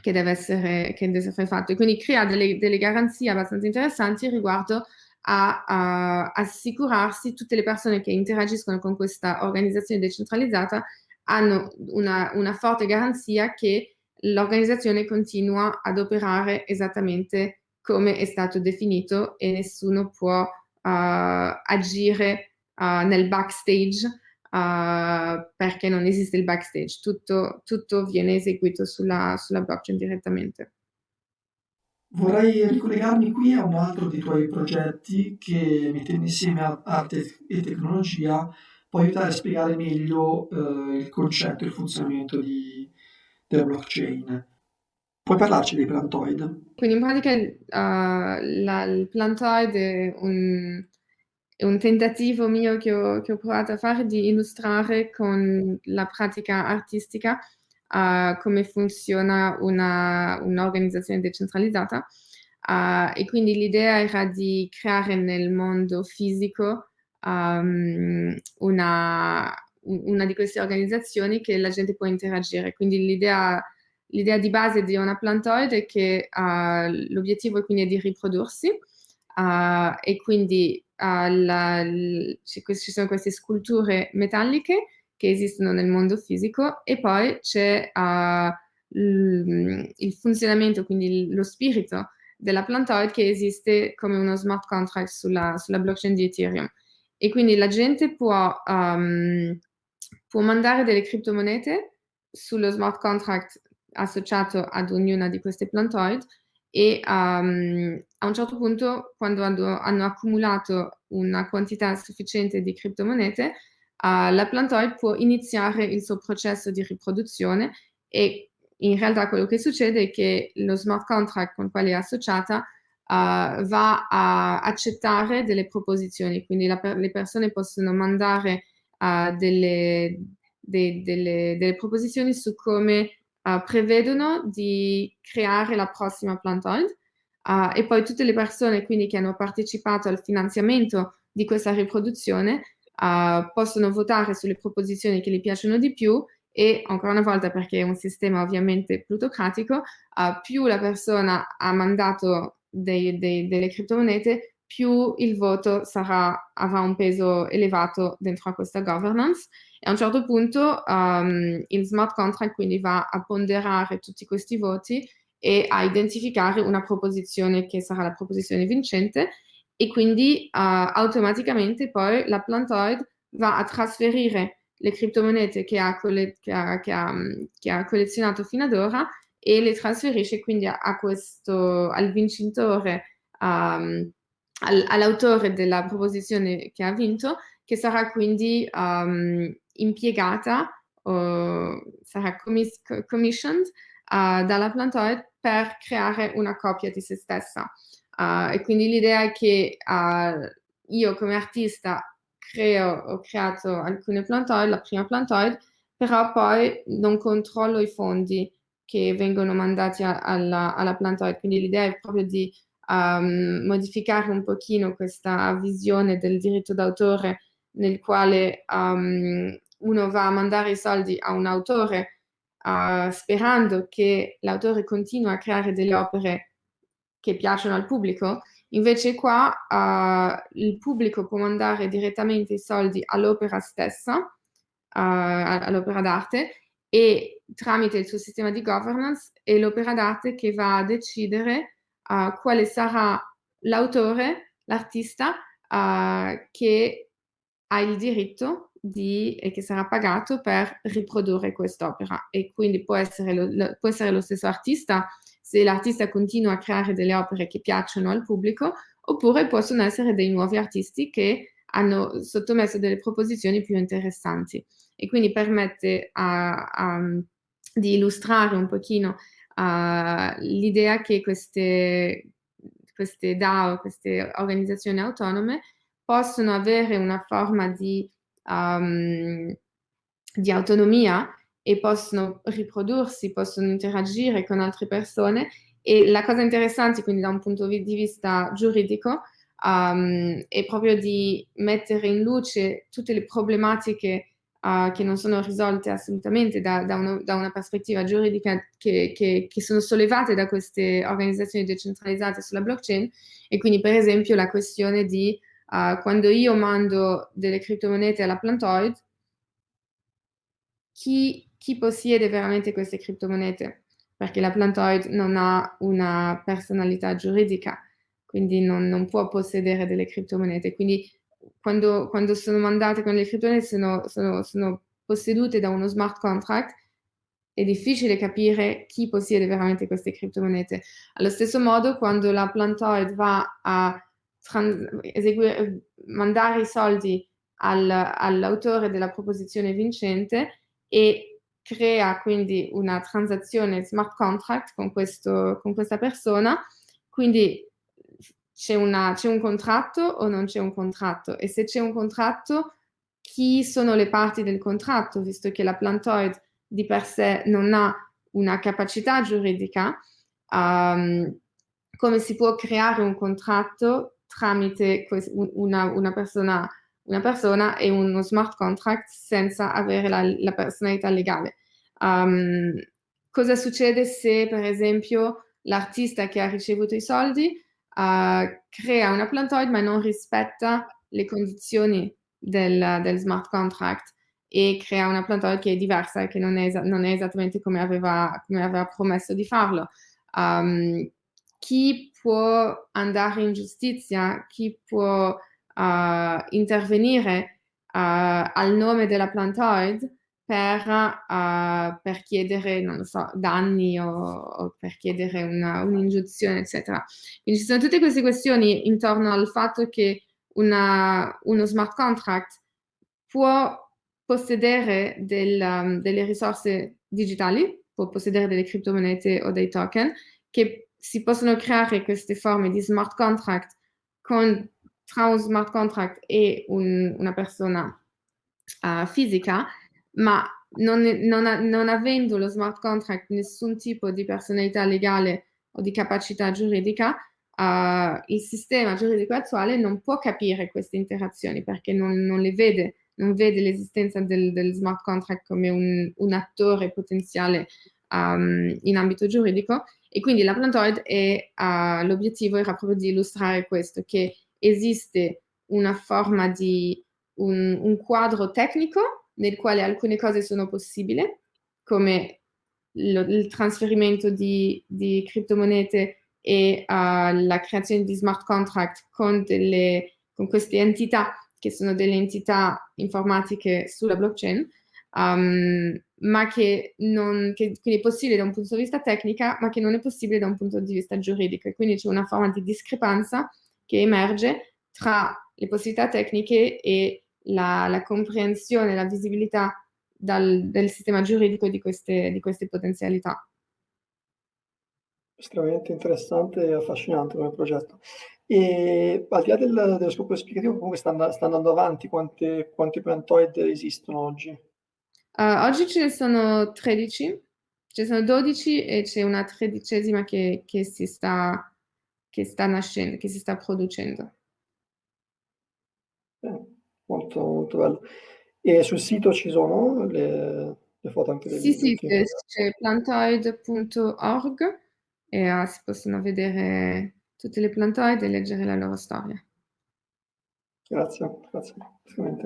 S2: che deve essere, che deve essere fatto. E quindi crea delle, delle garanzie abbastanza interessanti riguardo a, a assicurarsi tutte le persone che interagiscono con questa organizzazione decentralizzata hanno una, una forte garanzia che l'organizzazione continua ad operare esattamente come è stato definito e nessuno può uh, agire uh, nel backstage uh, perché non esiste il backstage, tutto, tutto viene eseguito sulla, sulla blockchain direttamente.
S1: Vorrei ricollegarmi qui a un altro dei tuoi progetti che, mettendo insieme arte e tecnologia, può aiutare a spiegare meglio eh, il concetto e il funzionamento di, della blockchain. Puoi parlarci dei plantoid?
S2: Quindi in pratica uh, la, il plantoid è un, è un, tentativo mio che ho, che ho, provato a fare di illustrare con la pratica artistica uh, come funziona un'organizzazione decentralizzata. Uh, e quindi l'idea era di creare nel mondo fisico um, una, una, di queste organizzazioni che la gente può interagire. Quindi l'idea, l'idea di base di una plantoide è che uh, l'obiettivo è quindi di riprodursi uh, e quindi uh, la, ci sono queste sculture metalliche che esistono nel mondo fisico e poi c'è il funzionamento, quindi lo spirito della plantoid che esiste come uno smart contract sulla, sulla blockchain di Ethereum. E quindi la gente può, um, può mandare delle criptomonete sullo smart contract associato ad ognuna di queste plantoid e um, a un certo punto quando hanno, accumulato una quantità sufficiente di criptomonete uh, la plantoid può iniziare il suo processo di riproduzione e in realtà quello che succede è che lo smart contract con quale è associata uh, va a accettare delle proposizioni, quindi la, le persone possono mandare uh, delle, de, delle, delle, proposizioni su come uh, prevedono di creare la prossima plantoid e poi tutte le persone quindi che hanno partecipato al finanziamento di questa riproduzione possono votare sulle proposizioni che gli piacciono di più e ancora una volta perché è un sistema ovviamente plutocratico, uh, più la persona ha mandato dei, dei, delle criptomonete, più il voto sarà, avrà un peso elevato dentro a questa governance. E a un certo punto um, il smart contract quindi va a ponderare tutti questi voti e a identificare una proposizione che sarà la proposizione vincente e quindi uh, automaticamente poi la plantoid va a trasferire le criptomonete che ha, che ha, che ha, che ha collezionato fino ad ora e le trasferisce quindi a, a questo, al vincitore, um, all'autore della proposizione che ha vinto, che sarà quindi um, impiegata o sarà commis commissioned uh, dalla Plantoid per creare una copia di se stessa. Uh, e quindi l'idea è che uh, io come artista creo, ho creato alcune plantoid, la prima plantoid, però poi non controllo i fondi che vengono mandati alla, alla plantoid, quindi l'idea è proprio di um, modificare un pochino questa visione del diritto d'autore nel quale um, uno va a mandare i soldi a un autore uh, sperando che l'autore continui a creare delle opere che piacciono al pubblico, invece qua uh, il pubblico può mandare direttamente i soldi all'opera stessa, uh, all'opera d'arte, e tramite il suo sistema di governance è l'opera d'arte che va a decidere uh, quale sarà l'autore, l'artista uh, che ha il diritto di, e che sarà pagato per riprodurre quest'opera. E quindi può essere, lo, lo, può essere lo stesso artista se l'artista continua a creare delle opere che piacciono al pubblico oppure possono essere dei nuovi artisti che hanno sottomesso delle proposizioni più interessanti. E quindi permette a, a, di illustrare un pochino uh, l'idea che queste, queste DAO, queste organizzazioni autonome, possono avere una forma di, um, di autonomia e possono riprodursi, possono interagire con altre persone. E la cosa interessante quindi da un punto di vista giuridico um, è proprio di mettere in luce tutte le problematiche uh, che non sono risolte assolutamente da, da, uno, da una prospettiva giuridica che, che, che, sono sollevate da queste organizzazioni decentralizzate sulla blockchain e quindi per esempio la questione di uh, quando io mando delle criptomonete alla Plantoid, chi, chi possiede veramente queste criptomonete? Perché la Plantoid non ha una personalità giuridica, quindi non, non può possedere delle criptomonete. Quindi quando, quando sono mandate con le criptomonete sono, sono, sono possedute da uno smart contract, è difficile capire chi possiede veramente queste criptomonete. Allo stesso modo, quando la Plantoid va a eseguire, mandare i soldi al, all'autore della proposizione vincente e crea quindi una transazione smart contract con, questo, con questa persona, quindi c'è, un contratto o non c'è un contratto e se c'è un contratto chi sono le parti del contratto visto che la plantoid di per sé non ha una capacità giuridica um, come si può creare un contratto tramite una, una, persona, una, persona, e uno smart contract senza avere la, la personalità legale. Um, cosa succede se per esempio l'artista che ha ricevuto i soldi uh, crea una plantoid ma non rispetta le condizioni del, del, smart contract e crea una plantoid che è diversa e che non è, non è esattamente come aveva, come aveva, promesso di farlo. Um, chi può andare in giustizia, chi può uh, intervenire uh, al nome della plantoid per, uh, per chiedere, non lo so, danni o, o per chiedere un'ingiunzione, eccetera. Quindi ci sono tutte queste questioni intorno al fatto che una, uno smart contract può possedere del, um, delle risorse digitali, può possedere delle criptomonete o dei token, che si possono creare queste forme di smart contract con, tra un smart contract e un, una persona uh, fisica ma non, non, non, avendo lo smart contract nessun tipo di personalità legale o di capacità giuridica, uh, il sistema giuridico attuale non può capire queste interazioni perché non, non le vede, non vede l'esistenza del, del, smart contract come un, un attore potenziale um, in ambito giuridico. E quindi la Plantoid uh, l'obiettivo era proprio di illustrare questo, che esiste una forma di un, un quadro tecnico nel quale alcune cose sono possibili, come lo, il trasferimento di, di criptomonete e uh, la creazione di smart contract con, delle, con, queste entità che sono delle entità informatiche sulla blockchain, um, ma che, non, che quindi è possibile da un punto di vista tecnico, ma che non è possibile da un punto di vista giuridico. E quindi c'è una forma di discrepanza che emerge tra le possibilità tecniche e la, la comprensione, la visibilità dal, del sistema giuridico di queste, di queste potenzialità.
S1: Estremamente interessante e affascinante come progetto. E al di là del, dello scopo esplicativo, comunque sta, sta andando avanti, quante, quanti plantoid esistono oggi?
S2: Uh, oggi ce ne sono 13, ce ne sono 12 e c'è una tredicesima che, che, si sta, che sta nascendo, che si sta producendo.
S1: Molto, molto bello. E sul sito ci sono le, le foto anche
S2: dei Sì, sì, c'è plantoid.org e uh, si possono vedere tutte le plantoid e leggere la loro storia.
S1: Grazie, grazie.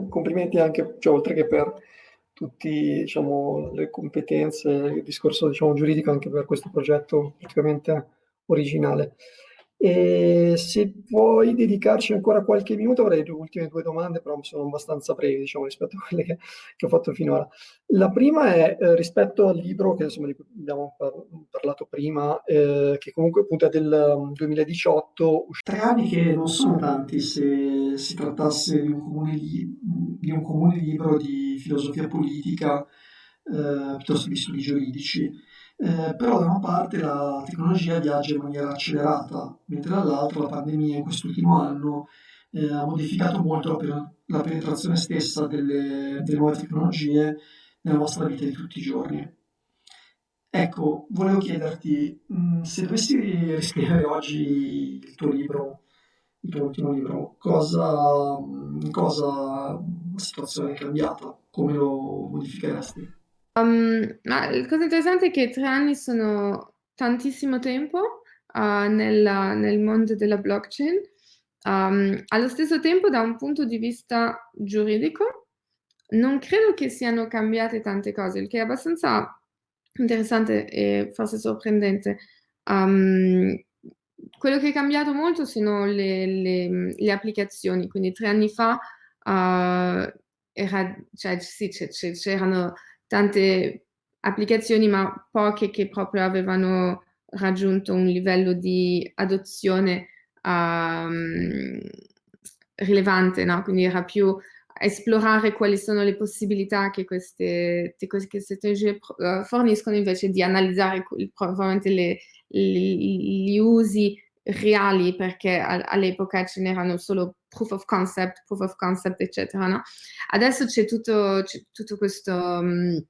S1: Complimenti anche, cioè, oltre che per tutte diciamo, le competenze, il discorso diciamo, giuridico, anche per questo progetto praticamente originale. E se vuoi dedicarci ancora qualche minuto, avrei le ultime due domande, però sono abbastanza brevi, diciamo, rispetto a quelle che, che ho fatto finora. La prima è eh, rispetto al libro che insomma, abbiamo par parlato prima, eh, che comunque appunto è del 2018. Tre anni che non sono tanti se si trattasse di un comune, di un comune libro di filosofia politica eh, piuttosto che di studi giuridici. Eh, però da una parte la tecnologia viaggia in maniera accelerata, mentre dall'altra la pandemia in quest'ultimo anno eh, ha modificato molto la, la penetrazione stessa delle, delle, nuove tecnologie nella nostra vita di tutti i giorni. Ecco, volevo chiederti, mh, mm, se dovessi riscrivere oggi il tuo libro, il tuo ultimo libro, cosa, cosa la situazione è cambiata, come lo modificheresti?
S2: Um, ma la cosa interessante è che tre anni sono tantissimo tempo uh, nel, nel, mondo della blockchain. Um, allo stesso tempo, da un punto di vista giuridico, non credo che siano cambiate tante cose, il che è abbastanza interessante e forse sorprendente. Um, quello che è cambiato molto sono le, le, le applicazioni, quindi tre anni fa uh, era, cioè, sì, c'erano tante applicazioni, ma poche che proprio avevano raggiunto un livello di adozione um, rilevante, no? quindi era più esplorare quali sono le possibilità che queste, tecnologie uh, forniscono invece di analizzare probabilmente le, gli usi reali perché all'epoca ce n'erano solo proof of concept, proof of concept, eccetera. No? Adesso c'è tutto, tutto, questo um,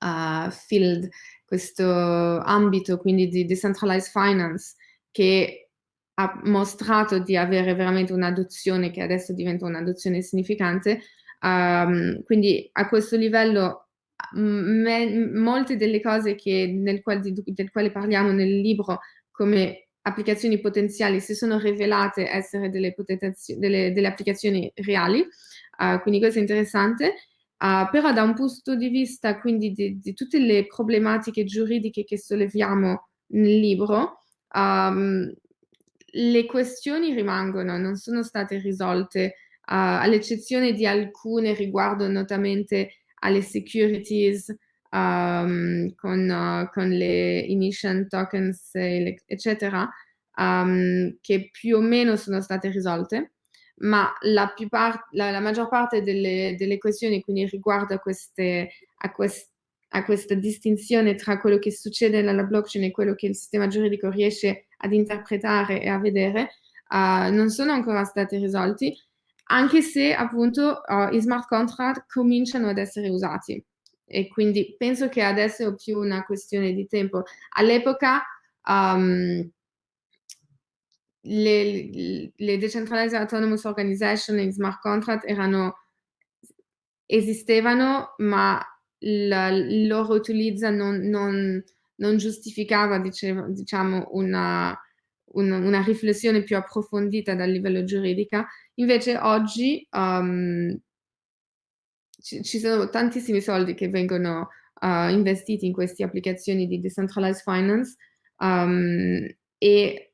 S2: uh, field, questo ambito quindi di decentralized finance che ha mostrato di avere veramente un'adozione che adesso diventa un'adozione significante. Um, quindi a questo livello me, molte delle cose che, nel quale, del quale parliamo nel libro come applicazioni potenziali si sono rivelate essere delle, delle, delle applicazioni reali, uh, quindi questo è interessante. Uh, però da un punto di vista quindi di, di, tutte le problematiche giuridiche che solleviamo nel libro, um, le questioni rimangono, non sono state risolte, uh, all'eccezione di alcune riguardo notamment alle securities, um, con, uh, con, le emission tokens, eccetera, um, che più o meno sono state risolte, ma la, la, la maggior parte delle, delle, questioni, quindi riguardo a, queste, a, quest, a questa distinzione tra quello che succede nella blockchain e quello che il sistema giuridico riesce ad interpretare e a vedere, uh, non sono ancora stati risolti, anche se appunto uh, i smart contract cominciano ad essere usati e quindi penso che adesso è più una questione di tempo. All'epoca um, le, le, Decentralized Autonomous Organization e smart contract erano, esistevano, ma il loro utilizzo non, non, non giustificava diceva, diciamo, una, una, una, riflessione più approfondita dal livello giuridico. Invece oggi um, ci, sono tantissimi soldi che vengono uh, investiti in queste applicazioni di decentralized finance um, e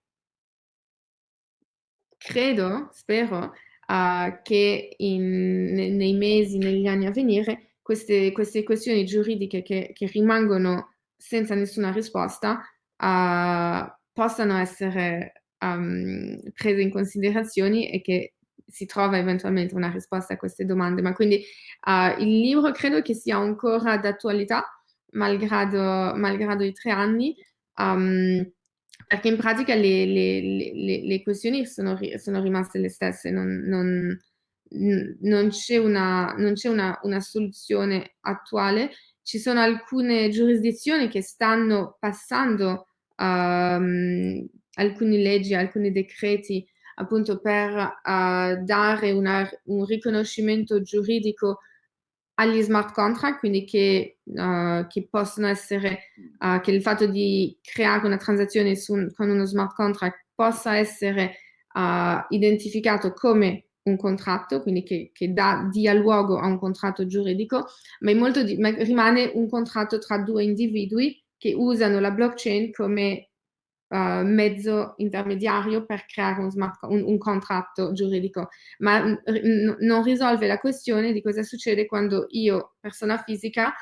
S2: credo, spero, uh, che in, nei mesi, negli anni a venire, queste, queste questioni giuridiche che, che, rimangono senza nessuna risposta uh, possano essere um, prese in considerazione e che si trova eventualmente una risposta a queste domande. Ma quindi uh, il libro credo che sia ancora d'attualità, malgrado, malgrado, i tre anni, um, perché in pratica le, le, le, le questioni sono, sono, rimaste le stesse, non, non, non c'è una, una, una, soluzione attuale. Ci sono alcune giurisdizioni che stanno passando um, alcune leggi, alcuni decreti appunto per uh, dare una, un riconoscimento giuridico agli smart contract, quindi che, uh, che possono essere, uh, che il fatto di creare una transazione su, con uno smart contract possa essere identificato come un contratto, quindi che, che dà, dia luogo a un contratto giuridico, ma, di, ma rimane un contratto tra due individui che usano la blockchain come uh, mezzo intermediario per creare un, smart, un, un contratto giuridico, ma non risolve la questione di cosa succede quando io, persona fisica,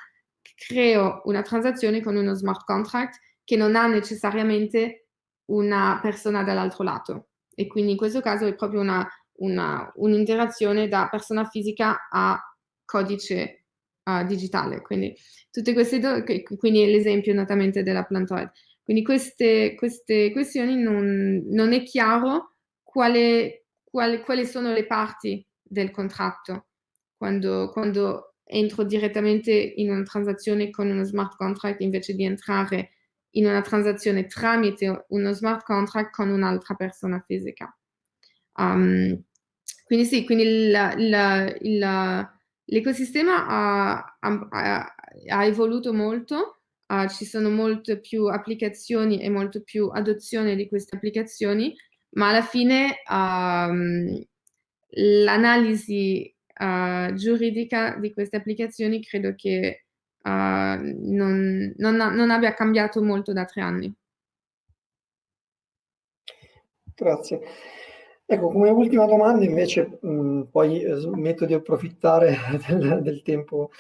S2: creo una transazione con uno smart contract che non ha necessariamente una persona dall'altro lato. E quindi in questo caso è proprio un'interazione un da persona fisica a codice uh, digitale. Quindi tutte queste quindi l'esempio notamente della plantoid. Quindi queste, queste questioni non, non, è chiaro quale, quale, quali sono le parti del contratto quando, quando entro direttamente in una transazione con uno smart contract invece di entrare in una transazione tramite uno smart contract con un'altra persona fisica. Um, quindi sì, quindi l'ecosistema ha, ha, ha, evoluto molto, uh, ci sono molte più applicazioni e molto più adozione di queste applicazioni, ma alla fine um, l'analisi uh, giuridica di queste applicazioni credo che uh, non, non, non abbia cambiato molto da tre anni.
S1: Grazie. Ecco, come ultima domanda invece, mh, poi eh, smetto di approfittare del, del, tempo,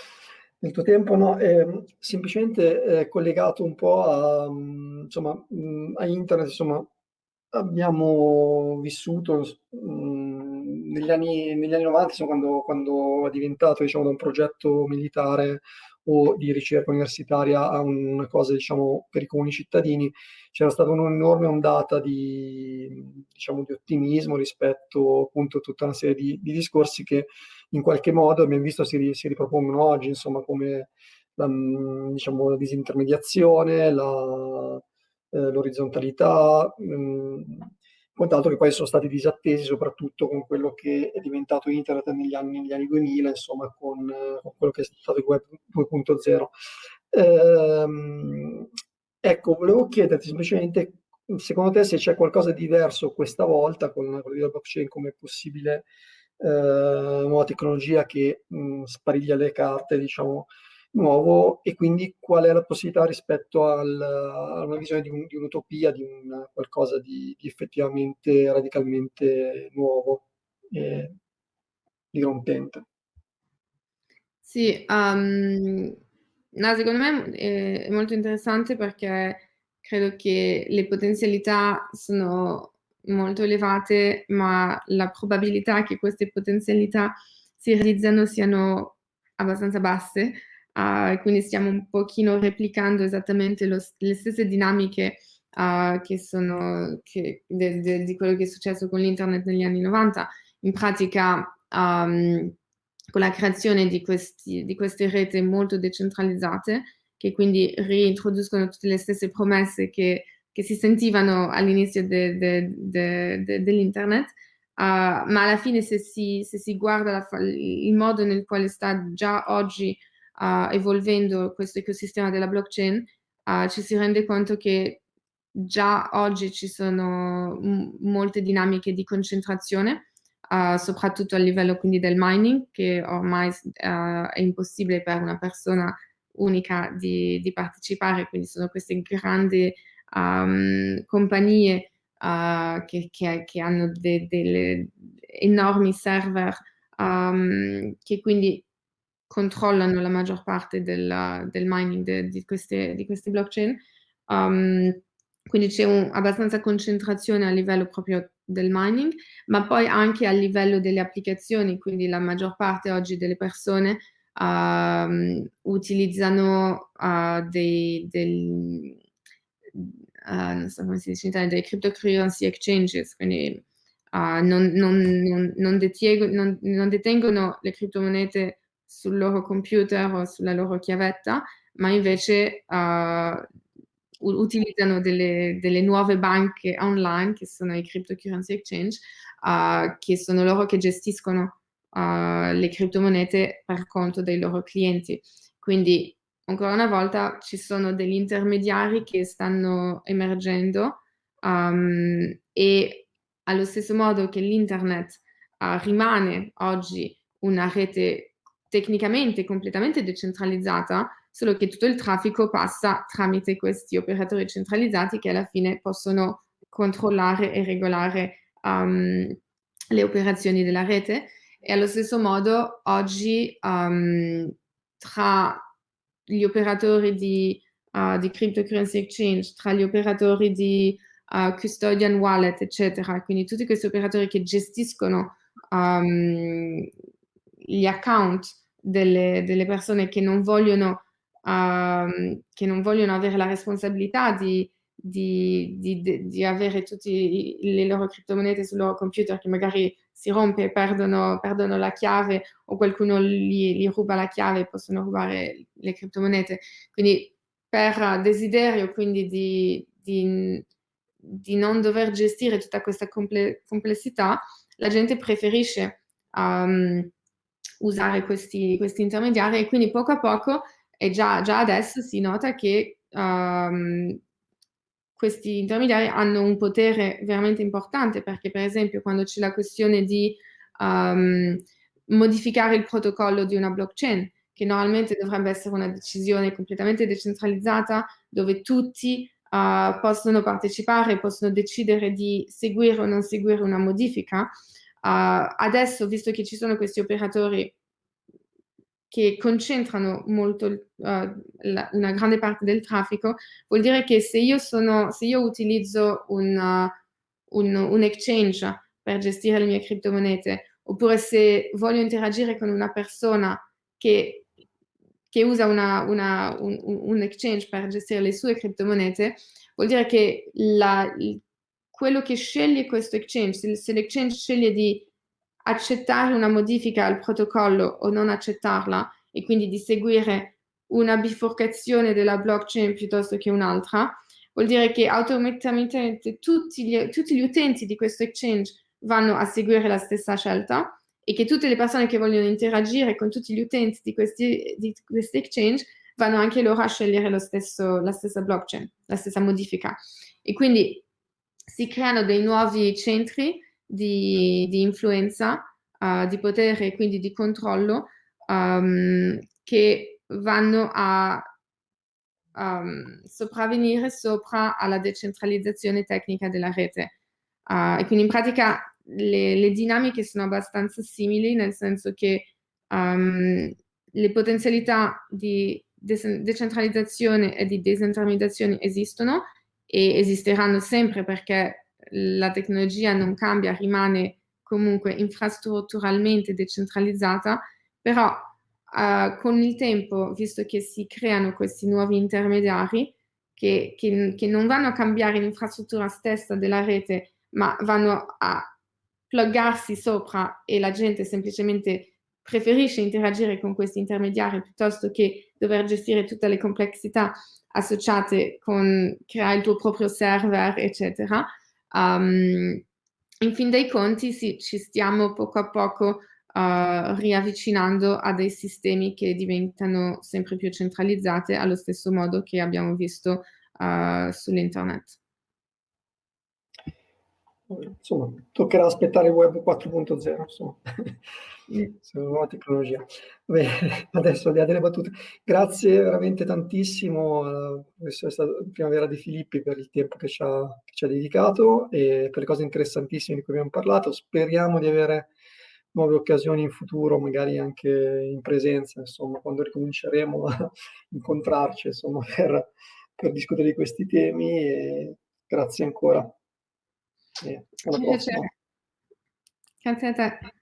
S1: del tuo tempo, no? Eh, semplicemente eh, collegato un po' a, mh, insomma, mh, a internet, insomma, abbiamo vissuto negli anni, negli anni 90, insomma, quando, quando è diventato diciamo, da un progetto militare o di ricerca universitaria a una cosa diciamo, per i comuni cittadini, c'era stata un'enorme ondata di, diciamo, di, ottimismo rispetto appunto a tutta una serie di, di, discorsi che in qualche modo abbiamo visto si, si ripropongono oggi, insomma, come la, diciamo, la disintermediazione, la, eh, l'orizzontalità, mh, quant'altro che poi sono stati disattesi soprattutto con quello che è diventato internet negli anni, negli anni 2000, insomma con, con, quello che è stato il web 2.0. Ehm, ecco, volevo chiederti semplicemente, secondo te se c'è qualcosa di diverso questa volta con la blockchain come possibile nuova tecnologia che mh, spariglia le carte, diciamo, nuovo e quindi qual è la possibilità rispetto al, a una visione di, un, di un'utopia, di un, qualcosa di, di, effettivamente radicalmente nuovo e dirompente.
S2: Sì, um, no, secondo me è molto interessante perché credo che le potenzialità sono molto elevate, ma la probabilità che queste potenzialità si realizzano siano abbastanza basse. Uh, quindi stiamo un pochino replicando esattamente lo, le stesse dinamiche uh, che sono che, de, de, di quello che è successo con l'internet negli anni 90. In pratica, um, con la creazione di, questi, di queste reti molto decentralizzate, che quindi reintroducono tutte le stesse promesse che, che si sentivano all'inizio de, dell'internet, uh, ma alla fine se si, se si guarda la, il modo nel quale sta già oggi uh, evolvendo questo ecosistema della blockchain, uh, ci si rende conto che già oggi ci sono molte dinamiche di concentrazione, uh, soprattutto a livello quindi del mining, che ormai è impossibile per una persona unica di, di partecipare, quindi sono queste grandi um, compagnie uh, che, che, che, hanno de, delle enormi server um, che quindi controllano la maggior parte della, del mining de, di, queste, di, queste, blockchain. Um, quindi c'è abbastanza concentrazione a livello proprio del mining, ma poi anche a livello delle applicazioni, quindi la maggior parte oggi delle persone uh, utilizzano uh, dei, uh, non so come si dice in Italia, dei cryptocurrency exchanges, quindi non, non, non, non, detengono le criptomonete sul loro computer o sulla loro chiavetta, ma invece uh, utilizzano delle, delle, nuove banche online che sono i cryptocurrency exchange, uh, che sono loro che gestiscono uh, le criptomonete per conto dei loro clienti. Quindi ancora una volta ci sono degli intermediari che stanno emergendo um, e allo stesso modo che l'internet rimane oggi una rete tecnicamente completamente decentralizzata, solo che tutto il traffico passa tramite questi operatori centralizzati che alla fine possono controllare e regolare um, le operazioni della rete. E allo stesso modo oggi um, tra gli operatori di, uh, di, cryptocurrency exchange, tra gli operatori di uh, custodian wallet, eccetera, quindi tutti questi operatori che gestiscono um, gli account delle, delle persone che non, vogliono, uh, che non vogliono avere la responsabilità di, di, di, di, avere tutte le loro criptomonete sul loro computer che magari si rompe perdono, perdono la chiave o qualcuno gli, gli, ruba la chiave e possono rubare le criptomonete. Quindi per desiderio quindi di, di non dover gestire tutta questa comple complessità, la gente preferisce um, usare questi, questi, intermediari e quindi poco a poco e già, già adesso si nota che um, questi intermediari hanno un potere veramente importante perché per esempio quando c'è la questione di um, modificare il protocollo di una blockchain, che normalmente dovrebbe essere una decisione completamente decentralizzata dove tutti uh, possono partecipare, possono decidere di seguire o non seguire una modifica. Uh, adesso, visto che ci sono questi operatori che concentrano molto uh, la, una grande parte del traffico, vuol dire che se io, sono, se io utilizzo un, uh, un, un, exchange per gestire le mie criptomonete, oppure se voglio interagire con una persona che, che usa una, una, un, un, exchange per gestire le sue criptomonete, vuol dire che la, quello che sceglie questo exchange, se, l'exchange sceglie di accettare una modifica al protocollo o non accettarla e quindi di seguire una bifurcazione della blockchain piuttosto che un'altra, vuol dire che automaticamente tutti gli, tutti gli utenti di questo exchange vanno a seguire la stessa scelta e che tutte le persone che vogliono interagire con tutti gli utenti di questi, di questi exchange vanno anche loro a scegliere stesso, la stessa blockchain, la stessa modifica. E quindi si creano dei nuovi centri di, di influenza, uh, di potere e quindi di controllo um, che vanno a um, sopravvenire sopra alla decentralizzazione tecnica della rete. Uh, e quindi in pratica le, le, dinamiche sono abbastanza simili, nel senso che um, le potenzialità di de decentralizzazione e di disintermediazione esistono e esisteranno sempre perché la tecnologia non cambia, rimane comunque infrastrutturalmente decentralizzata, però uh, con il tempo, visto che si creano questi nuovi intermediari che, che, che non vanno a cambiare l'infrastruttura stessa della rete, ma vanno a pluggarsi sopra e la gente semplicemente preferisce interagire con questi intermediari piuttosto che dover gestire tutte le complessità associate con creare il tuo proprio server, eccetera. Um, in fin dei conti sì, ci stiamo poco a poco uh, riavvicinando a dei sistemi che diventano sempre più centralizzati allo stesso modo che abbiamo visto uh, sull'internet.
S1: Insomma, toccherà aspettare il web 4.0, insomma. Nuova tecnologia. Bene, adesso al di là delle battute, grazie veramente tantissimo alla professoressa Primavera De Filippi per il tempo che ci, ha, che ci ha dedicato e per le cose interessantissime di cui abbiamo parlato. Speriamo di avere nuove occasioni in futuro, magari anche in presenza, insomma, quando ricominceremo a incontrarci, insomma, per, per discutere di questi temi. E grazie ancora.
S2: E alla prossima. Grazie a te.